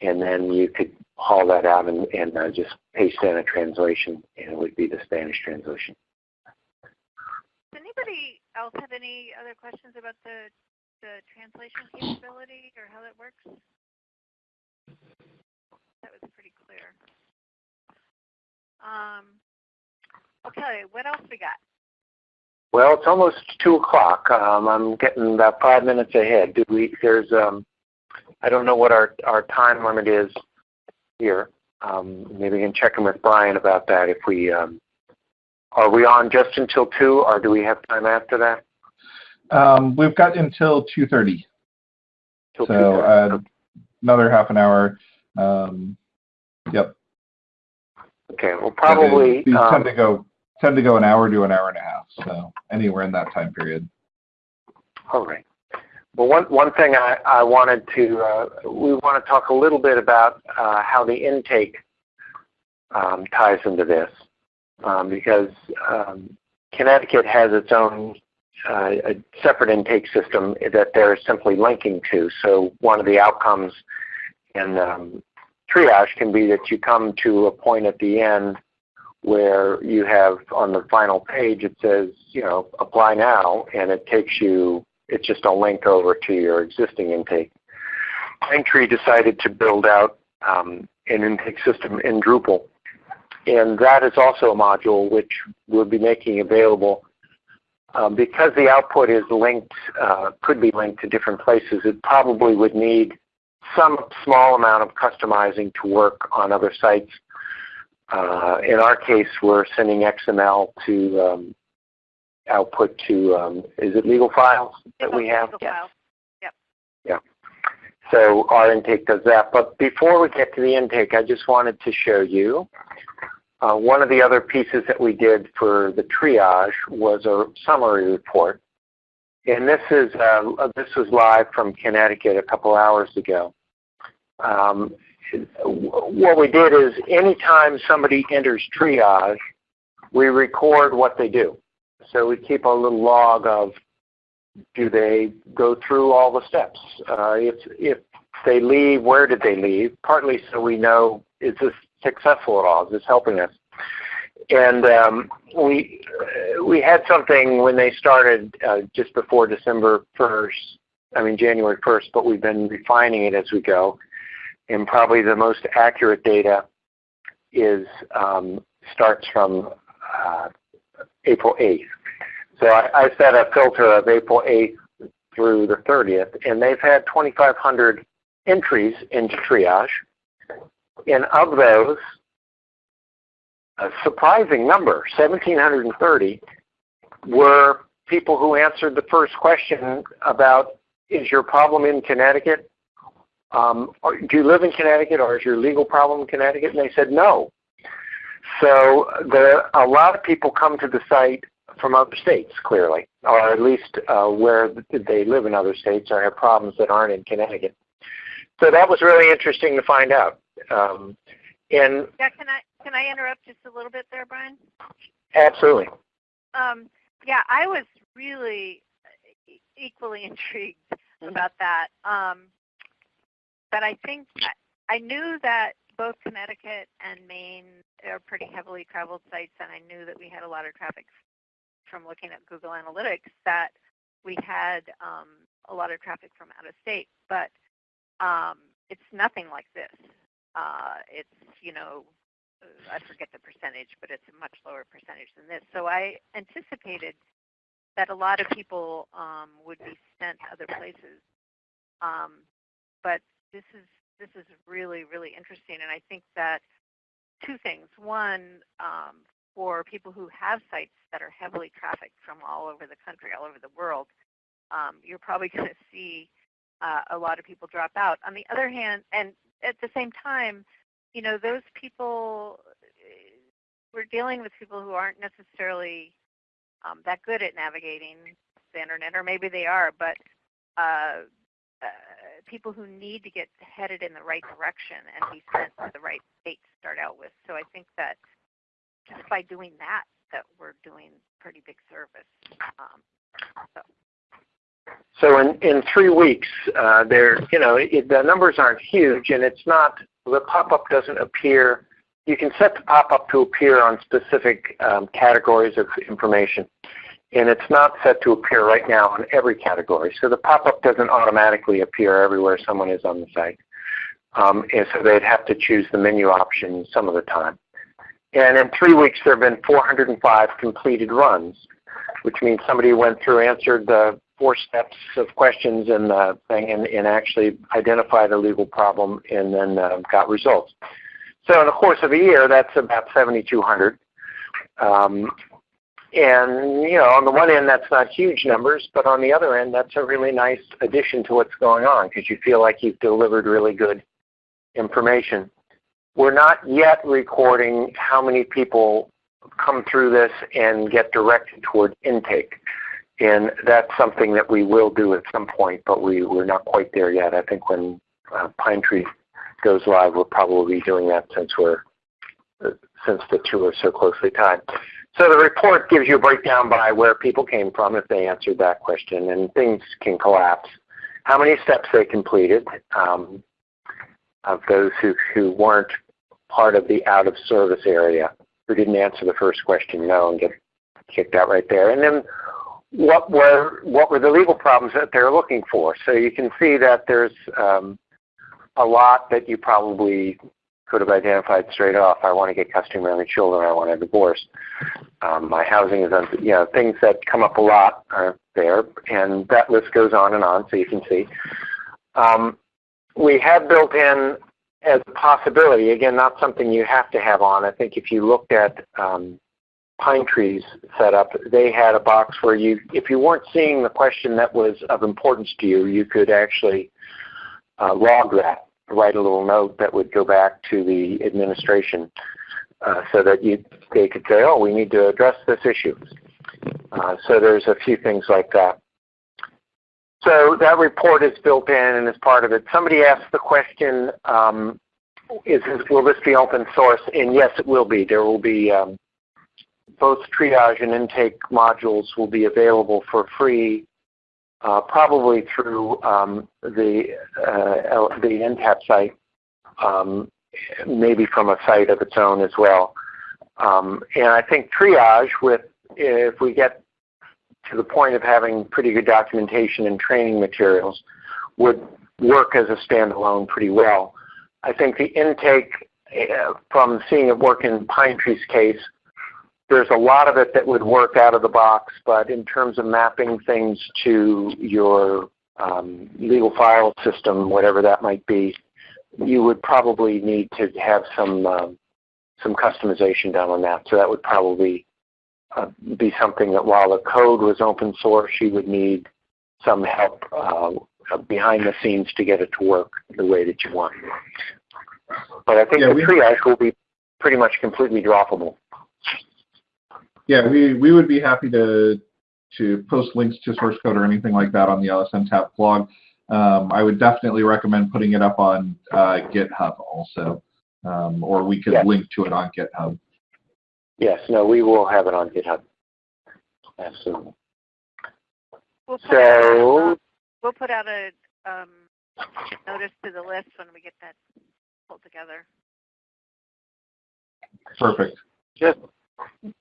And then you could haul that out and, and uh, just paste in a translation, and it would be the Spanish translation. Does anybody else have any other questions about the, the translation capability or how that works? That was pretty clear. Um, okay, what else we got? Well, it's almost two o'clock. Um, I'm getting about five minutes ahead. Do we? There's um, I don't know what our our time limit is here. Um, maybe we can check in with Brian about that. If we um, are we on just until two, or do we have time after that? Um, we've got until 2.30, so 2:30? uh, another half an hour. Um, yep. okay. Well, probably. Um, tend to go tend to go an hour to an hour and a half, so anywhere in that time period. All right. Well, one, one thing I, I wanted to, uh, we want to talk a little bit about uh, how the intake um, ties into this um, because um, Connecticut has its own uh, a separate intake system that they're simply linking to. So one of the outcomes in um, triage can be that you come to a point at the end where you have on the final page it says, you know, apply now, and it takes you, it's just a link over to your existing intake. Pine Tree decided to build out um, an intake system in Drupal, and that is also a module which we'll be making available. Um, because the output is linked, uh, could be linked to different places, it probably would need some small amount of customizing to work on other sites uh, in our case, we're sending XML to um, output to, um, is it legal files that we have? Legal Yes. file. So our intake does that. But before we get to the intake, I just wanted to show you uh, one of the other pieces that we did for the triage was a summary report. And this is uh, this was live from Connecticut a couple hours ago. Um, what we did is anytime somebody enters triage, we record what they do. So we keep a little log of do they go through all the steps? Uh, if if they leave, where did they leave? Partly so we know is this successful at all? Is this helping us? And um, we we had something when they started uh, just before December first. I mean January first, but we've been refining it as we go. And probably the most accurate data is um, starts from uh, April 8th. So I, I set a filter of April 8th through the 30th, and they've had 2,500 entries into triage. And of those, a surprising number, 1,730, were people who answered the first question about, is your problem in Connecticut? Um, do you live in Connecticut or is your legal problem in Connecticut? And they said no. So the, a lot of people come to the site from other states, clearly, or at least uh, where they live in other states or have problems that aren't in Connecticut. So that was really interesting to find out. Um, and Yeah, can I can I interrupt just a little bit there, Brian? absolutely, Um, yeah, I was really e- equally [LAUGHS] intrigued about that. Um, but I think I, knew that both Connecticut and Maine are pretty heavily traveled sites, and I knew that we had a lot of traffic from looking at Google Analytics that we had um, a lot of traffic from out of state, but um, it's nothing like this. Uh, it's you know I forget the percentage, but it's a much lower percentage than this. So I anticipated that a lot of people um, would be sent other places, um, but this is this is really really interesting, and I think that two things. One, um, for people who have sites that are heavily trafficked from all over the country, all over the world, um, you're probably [LAUGHS] going to see uh, a lot of people drop out. On the other hand, and at the same time, you know, those people, we're dealing with people who aren't necessarily um, that good at navigating the internet, or maybe they are, but uh, uh, people who need to get headed in the right direction and be sent to the right state to start out with. So I think that just by doing that, that we're doing pretty big service. Um, so. So in, in three weeks, uh, there, you know, it, the numbers aren't huge, and it's not the pop-up doesn't appear. You can set the pop-up to appear on specific um, categories of information, and it's not set to appear right now in every category. So the pop-up doesn't automatically appear everywhere someone is on the site, um, and so they'd have to choose the menu option some of the time. And in three weeks, there have been 405 completed runs, which means somebody went through, answered the four steps of questions in the thing and, and actually identified a legal problem and then uh, got results. So in the course of a year, that's about 7,200. Um, and you know, on the one end, that's not huge numbers, but on the other end, that's a really nice addition to what's going on because you feel like you've delivered really good information. We're not yet recording how many people come through this and get directed toward intake. And that's something that we will do at some point, but we, we're not quite there yet. I think when uh, Pine Tree goes live, we'll probably be doing that since we're uh, since the two are so closely tied. So the report gives you a breakdown by where people came from if they answered that question, and things can collapse. How many steps they completed um, of those who, who weren't part of the out of service area, who didn't answer the first question no and get kicked out right there. And then what were what were the legal problems that they're looking for. So you can see that there's um, a lot that you probably could have identified straight off. I want to get custody of my children. I want a divorce. Um, my housing is, on you know, things that come up a lot are there, and that list goes on and on. So you can see. Um, we have built in as a possibility, again, not something you have to have on. I think if you looked at um, Pine Trees set up, they had a box where you, if you weren't seeing the question that was of importance to you, you could actually uh, log that, write a little note that would go back to the administration uh, so that you, they could say, oh, we need to address this issue. Uh, so there's a few things like that. So that report is built in and is part of it. Somebody asked the question, um, is, will this be open source? And yes, it will be. There will be um, both triage and intake modules will be available for free, uh, probably through um, the uh, the NTAP site, um, maybe from a site of its own as well. Um, and I think triage, with if we get to the point of having pretty good documentation and training materials, would work as a standalone pretty well. I think the intake, uh, from seeing it work in Pine Tree's case, there's a lot of it that would work out of the box, but in terms of mapping things to your um, legal file system, whatever that might be, you would probably need to have some um, some customization done on that. So that would probably uh, be something that while the code was open source, you would need some help uh, behind the scenes to get it to work the way that you want. But I think yeah, the triage will be pretty much completely droppable yeah, we, we would be happy to to post links to source code or anything like that on the LSNTAP blog. Um, I would definitely recommend putting it up on uh, GitHub also, um, or we could yes. link to it on GitHub. Yes, no, we will have it on GitHub. Absolutely. We'll put so out, we'll put out a um, notice to the list when we get that pulled together. Perfect. Just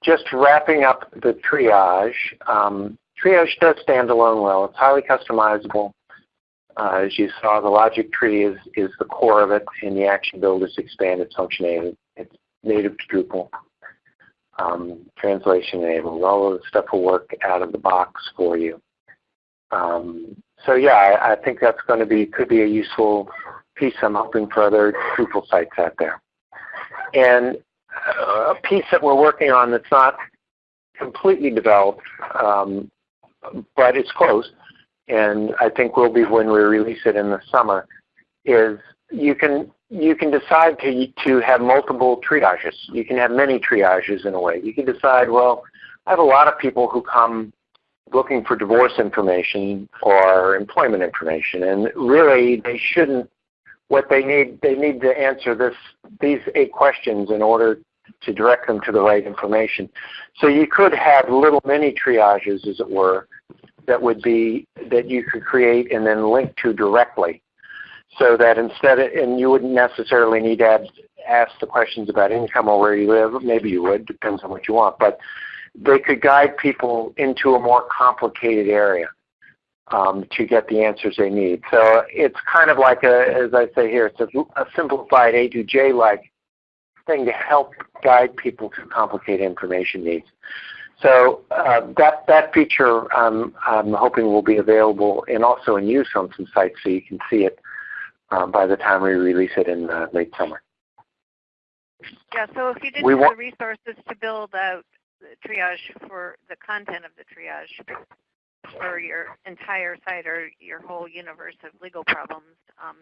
just wrapping up the triage, um, Triage does stand alone well. It's highly customizable. Uh, as you saw, the logic tree is, is the core of it, and the action builders expand its functionality. It's native to Drupal. Um, translation enabled. All of the stuff will work out of the box for you. Um, so yeah, I, I, think that's going to be could be a useful piece. I'm hoping for other Drupal sites out there. And a piece that we're working on that's not completely developed, um, but it's close, and I think will be when we release it in the summer, is you can you can decide to to have multiple triages. You can have many triages in a way. You can decide, well, I have a lot of people who come looking for divorce information or employment information, and really they shouldn't. What they need, they need to answer this these eight questions in order to direct them to the right information. So you could have little mini triages, as it were, that would be that you could create and then link to directly. So that instead of, and you wouldn't necessarily need to add, ask the questions about income or where you live, maybe you would, depends on what you want, but they could guide people into a more complicated area um, to get the answers they need. So it's kind of like a, as I say here, it's a, a simplified A to J-like thing to help guide people through complicated information needs. So uh, that that feature um, I'm hoping will be available and also in use on some sites so you can see it um, by the time we release it in uh, late summer. Yeah, so if you didn't we have the resources to build out the triage for the content of the triage for your entire site or your whole universe of legal problems, um,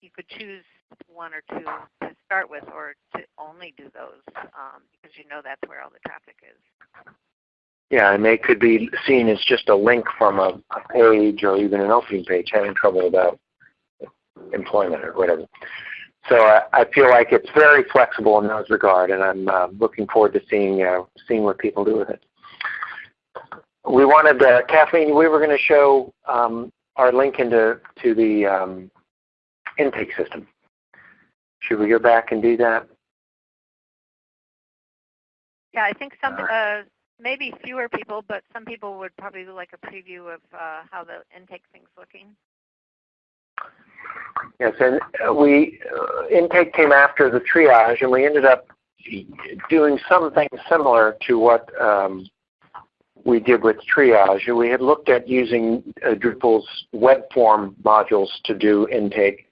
you could choose one or two to start with or to only do those um, because you know that's where all the traffic is. Yeah, and they could be seen as just a link from a, a page or even an opening page having trouble about employment or whatever. So I, I feel like it's very flexible in those regard, and I'm uh, looking forward to seeing uh, seeing what people do with it. We wanted, uh, Kathleen, we were going to show um, our link into to the um, intake system. Should we go back and do that? Yeah, I think some uh, maybe fewer people, but some people would probably like a preview of uh, how the intake thing's looking. Yes, and we uh, intake came after the triage, and we ended up doing something similar to what um, we did with triage. We had looked at using uh, Drupal's web form modules to do intake,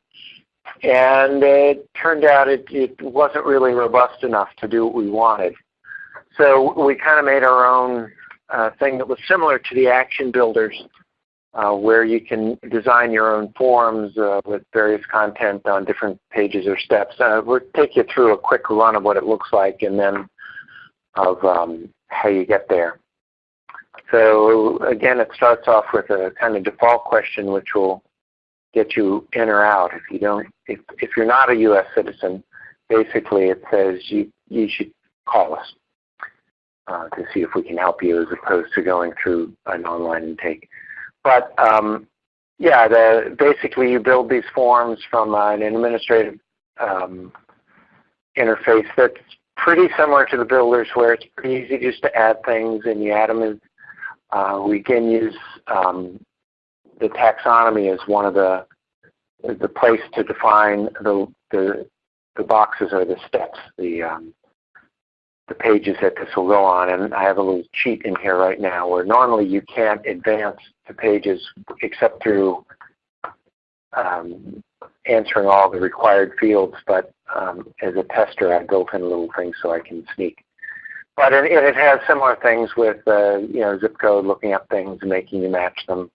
and it turned out it, it wasn't really robust enough to do what we wanted. So we kind of made our own uh, thing that was similar to the action builders uh, where you can design your own forms uh, with various content on different pages or steps. Uh, we'll take you through a quick run of what it looks like and then of um, how you get there. So again, it starts off with a kind of default question which will get you in or out. If you don't, if, if you're not a U.S. citizen, basically it says you, you should call us uh, to see if we can help you as opposed to going through an online intake. But um, yeah, the, basically you build these forms from uh, an administrative um, interface that's pretty similar to the builders where it's pretty easy just to add things and you add them in. Uh, we can use um, the taxonomy as one of the the place to define the the, the boxes or the steps, the um, the pages that this will go on. And I have a little cheat in here right now where normally you can't advance the pages except through um, answering all the required fields. But um, as a tester, I built in a little thing so I can sneak. But it, it has similar things with uh, you know zip code, looking up things and making you match them,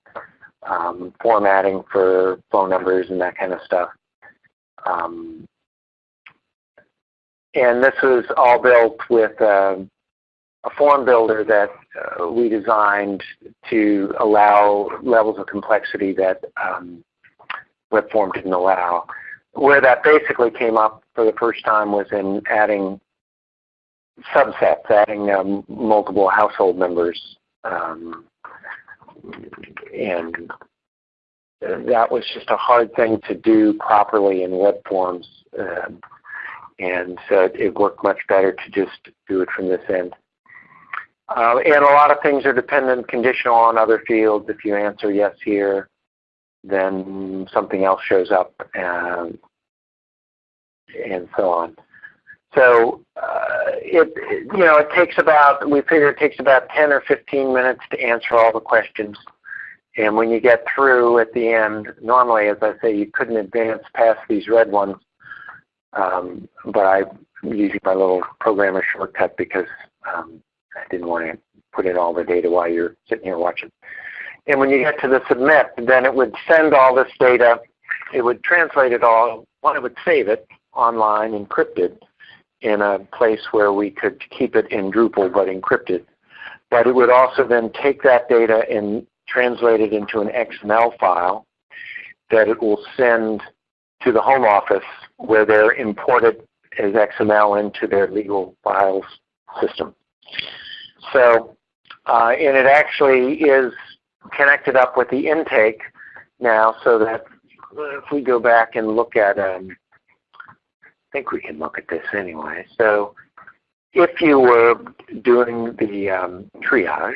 um, formatting for phone numbers and that kind of stuff. Um, and this was all built with uh, a form builder that uh, we designed to allow levels of complexity that um, WebForm didn't allow. Where that basically came up for the first time was in adding subsets, adding um, multiple household members. Um, and that was just a hard thing to do properly in web forms. Uh, and so it worked much better to just do it from this end. Uh, and a lot of things are dependent, conditional on other fields. If you answer yes here, then something else shows up, and and so on. So uh, it you know it takes about we figure it takes about 10 or 15 minutes to answer all the questions. And when you get through at the end, normally, as I say, you couldn't advance past these red ones, um, but I'm using my little programmer shortcut because um, I didn't want to put in all the data while you're sitting here watching. And when you get to the submit, then it would send all this data. It would translate it all. One, it would save it online encrypted in a place where we could keep it in Drupal but encrypted. But it would also then take that data and translate it into an XML file that it will send to the home office where they're imported as XML into their legal files system. So, uh, and it actually is connected up with the intake now so that if we go back and look at, um, think we can look at this anyway. So if you were doing the um, triage,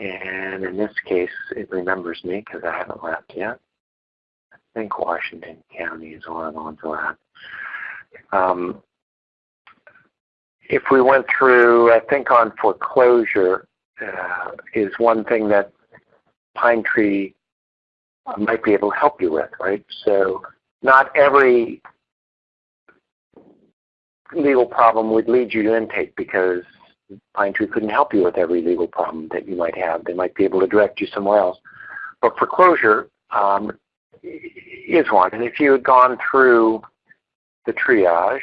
and in this case it remembers me because I haven't left yet. I think Washington County is one ones left. Um, if we went through, I think on foreclosure uh, is one thing that Pine Tree might be able to help you with, right? So not every legal problem would lead you to intake because Pine Tree couldn't help you with every legal problem that you might have. They might be able to direct you somewhere else. But foreclosure um, is one. And if you had gone through the triage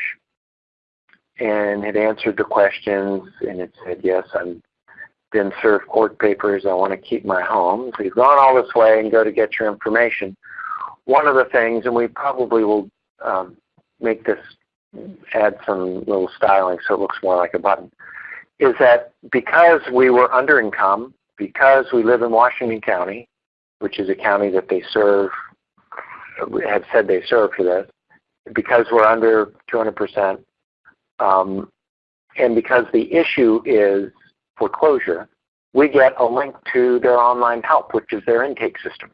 and had answered the questions and it said, yes, I'm been served court papers, I want to keep my home. So you've gone all this way and go to get your information. One of the things, and we probably will um, make this, add some little styling so it looks more like a button, is that because we were under income, because we live in Washington County, which is a county that they serve, have said they serve for this, because we're under 200%, um, and because the issue is foreclosure, we get a link to their online help, which is their intake system.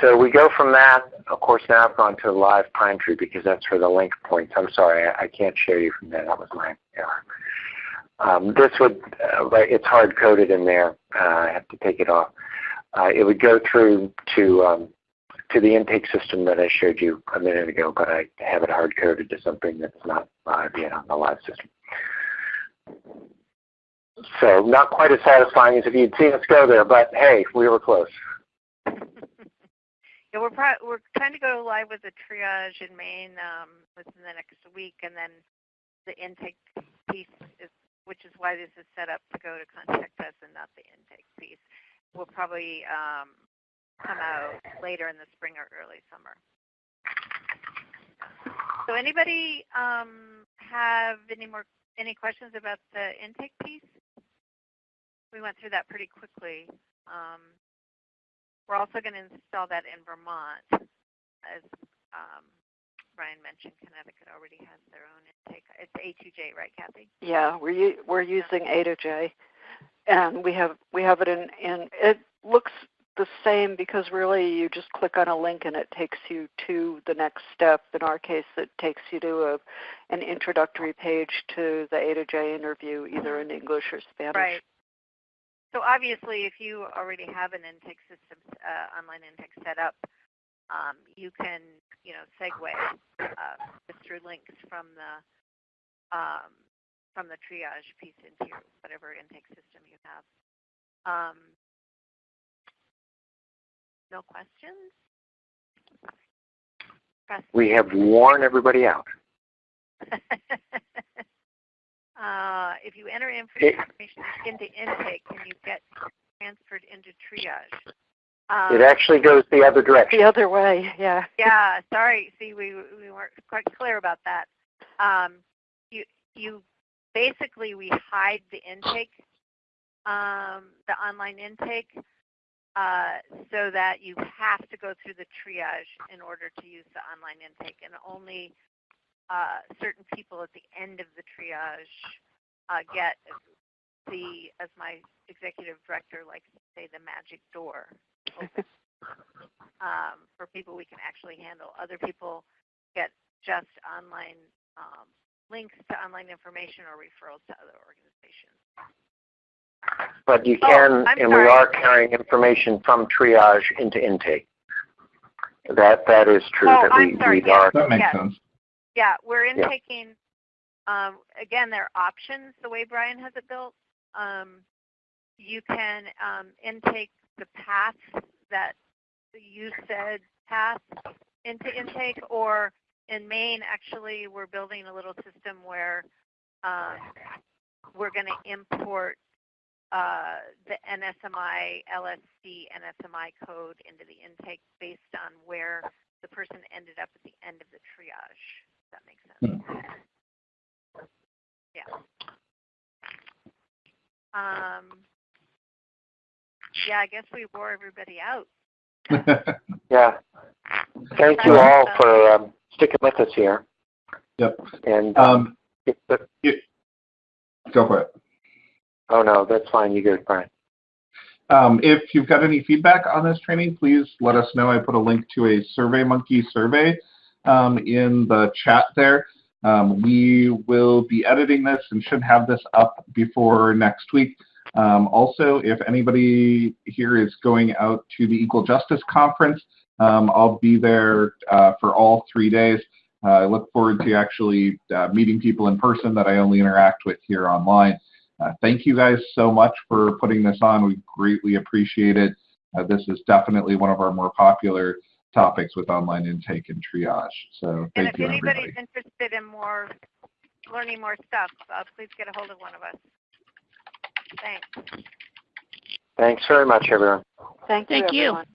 So we go from that. Of course, now I've gone to live Pine Tree because that's where the link points. I'm sorry, I, I can't show you from there. That was my error. Um, this would, uh, it's hard coded in there. Uh, I have to take it off. Uh, it would go through to um, to the intake system that I showed you a minute ago, but I have it hard coded to something that's not live yet on the live system. So not quite as satisfying as if you'd seen us go there, but hey, we were close. Yeah, we're we're trying to go live with the triage in Maine um, within the next week, and then the intake piece is which is why this is set up to go to contact us and not the intake piece. Will probably um, come out later in the spring or early summer. So anybody um, have any more any questions about the intake piece? We went through that pretty quickly. Um, we're also going to install that in Vermont as um, Brian mentioned Connecticut already has their own intake. It's A2J, right, Kathy? Yeah, we're we're using A2J, and we have we have it in in it looks the same because really you just click on a link and it takes you to the next step. In our case, it takes you to a an introductory page to the A2J interview, either in English or Spanish. Right. So obviously, if you already have an intake system, uh, online intake set up, um, you can, you know, segue uh, through links from the um, from the triage piece into your whatever intake system you have. Um, no questions? Press we have worn everybody out. [LAUGHS] uh, if you enter information into intake, can you get transferred into triage? Um, it actually goes the other direction. The other way, yeah. yeah, sorry. See, we we weren't quite clear about that. Um, you you basically we hide the intake, um, the online intake, uh, so that you have to go through the triage in order to use the online intake, and only uh, certain people at the end of the triage uh, get the, as my executive director likes to say, the magic door open. [LAUGHS] um, for people we can actually handle. Other people get just online um, links to online information or referrals to other organizations. But you Oh, can, I'm and we are carrying information from triage into intake. That that is true. Oh, that I'm we, sorry, we yes. are. That makes Yes. sense. Yeah, we're Yeah. intaking. Um, again, there are options the way Brian has it built. Um, you can um, intake the path that you said path into intake, or in Maine, actually, we're building a little system where um, we're going to import uh, the NSMI, LSC, NSMI code into the intake based on where the person ended up at the end of the triage. If that makes sense. Yeah. Um, yeah, I guess we wore everybody out. [LAUGHS] Yeah. Thank you all for um, sticking with us here. Yep. And um, um, if the- go for it. oh no, that's fine. You good, Brian? Um, if you've got any feedback on this training, please let us know. I put a link to a SurveyMonkey survey um, in the chat there. Um, we will be editing this and should have this up before next week. Um, also, if anybody here is going out to the Equal Justice Conference, um, I'll be there uh, for all three days. Uh, I look forward to actually uh, meeting people in person that I only interact with here online. Uh, thank you guys so much for putting this on. We greatly appreciate it. Uh, this is definitely one of our more popular topics with online intake and triage. So And thank if you, anybody's everybody. interested in more, learning more stuff, uh, please get a hold of one of us. Thanks. Thanks very much, everyone. Thank you, Thank you. everyone.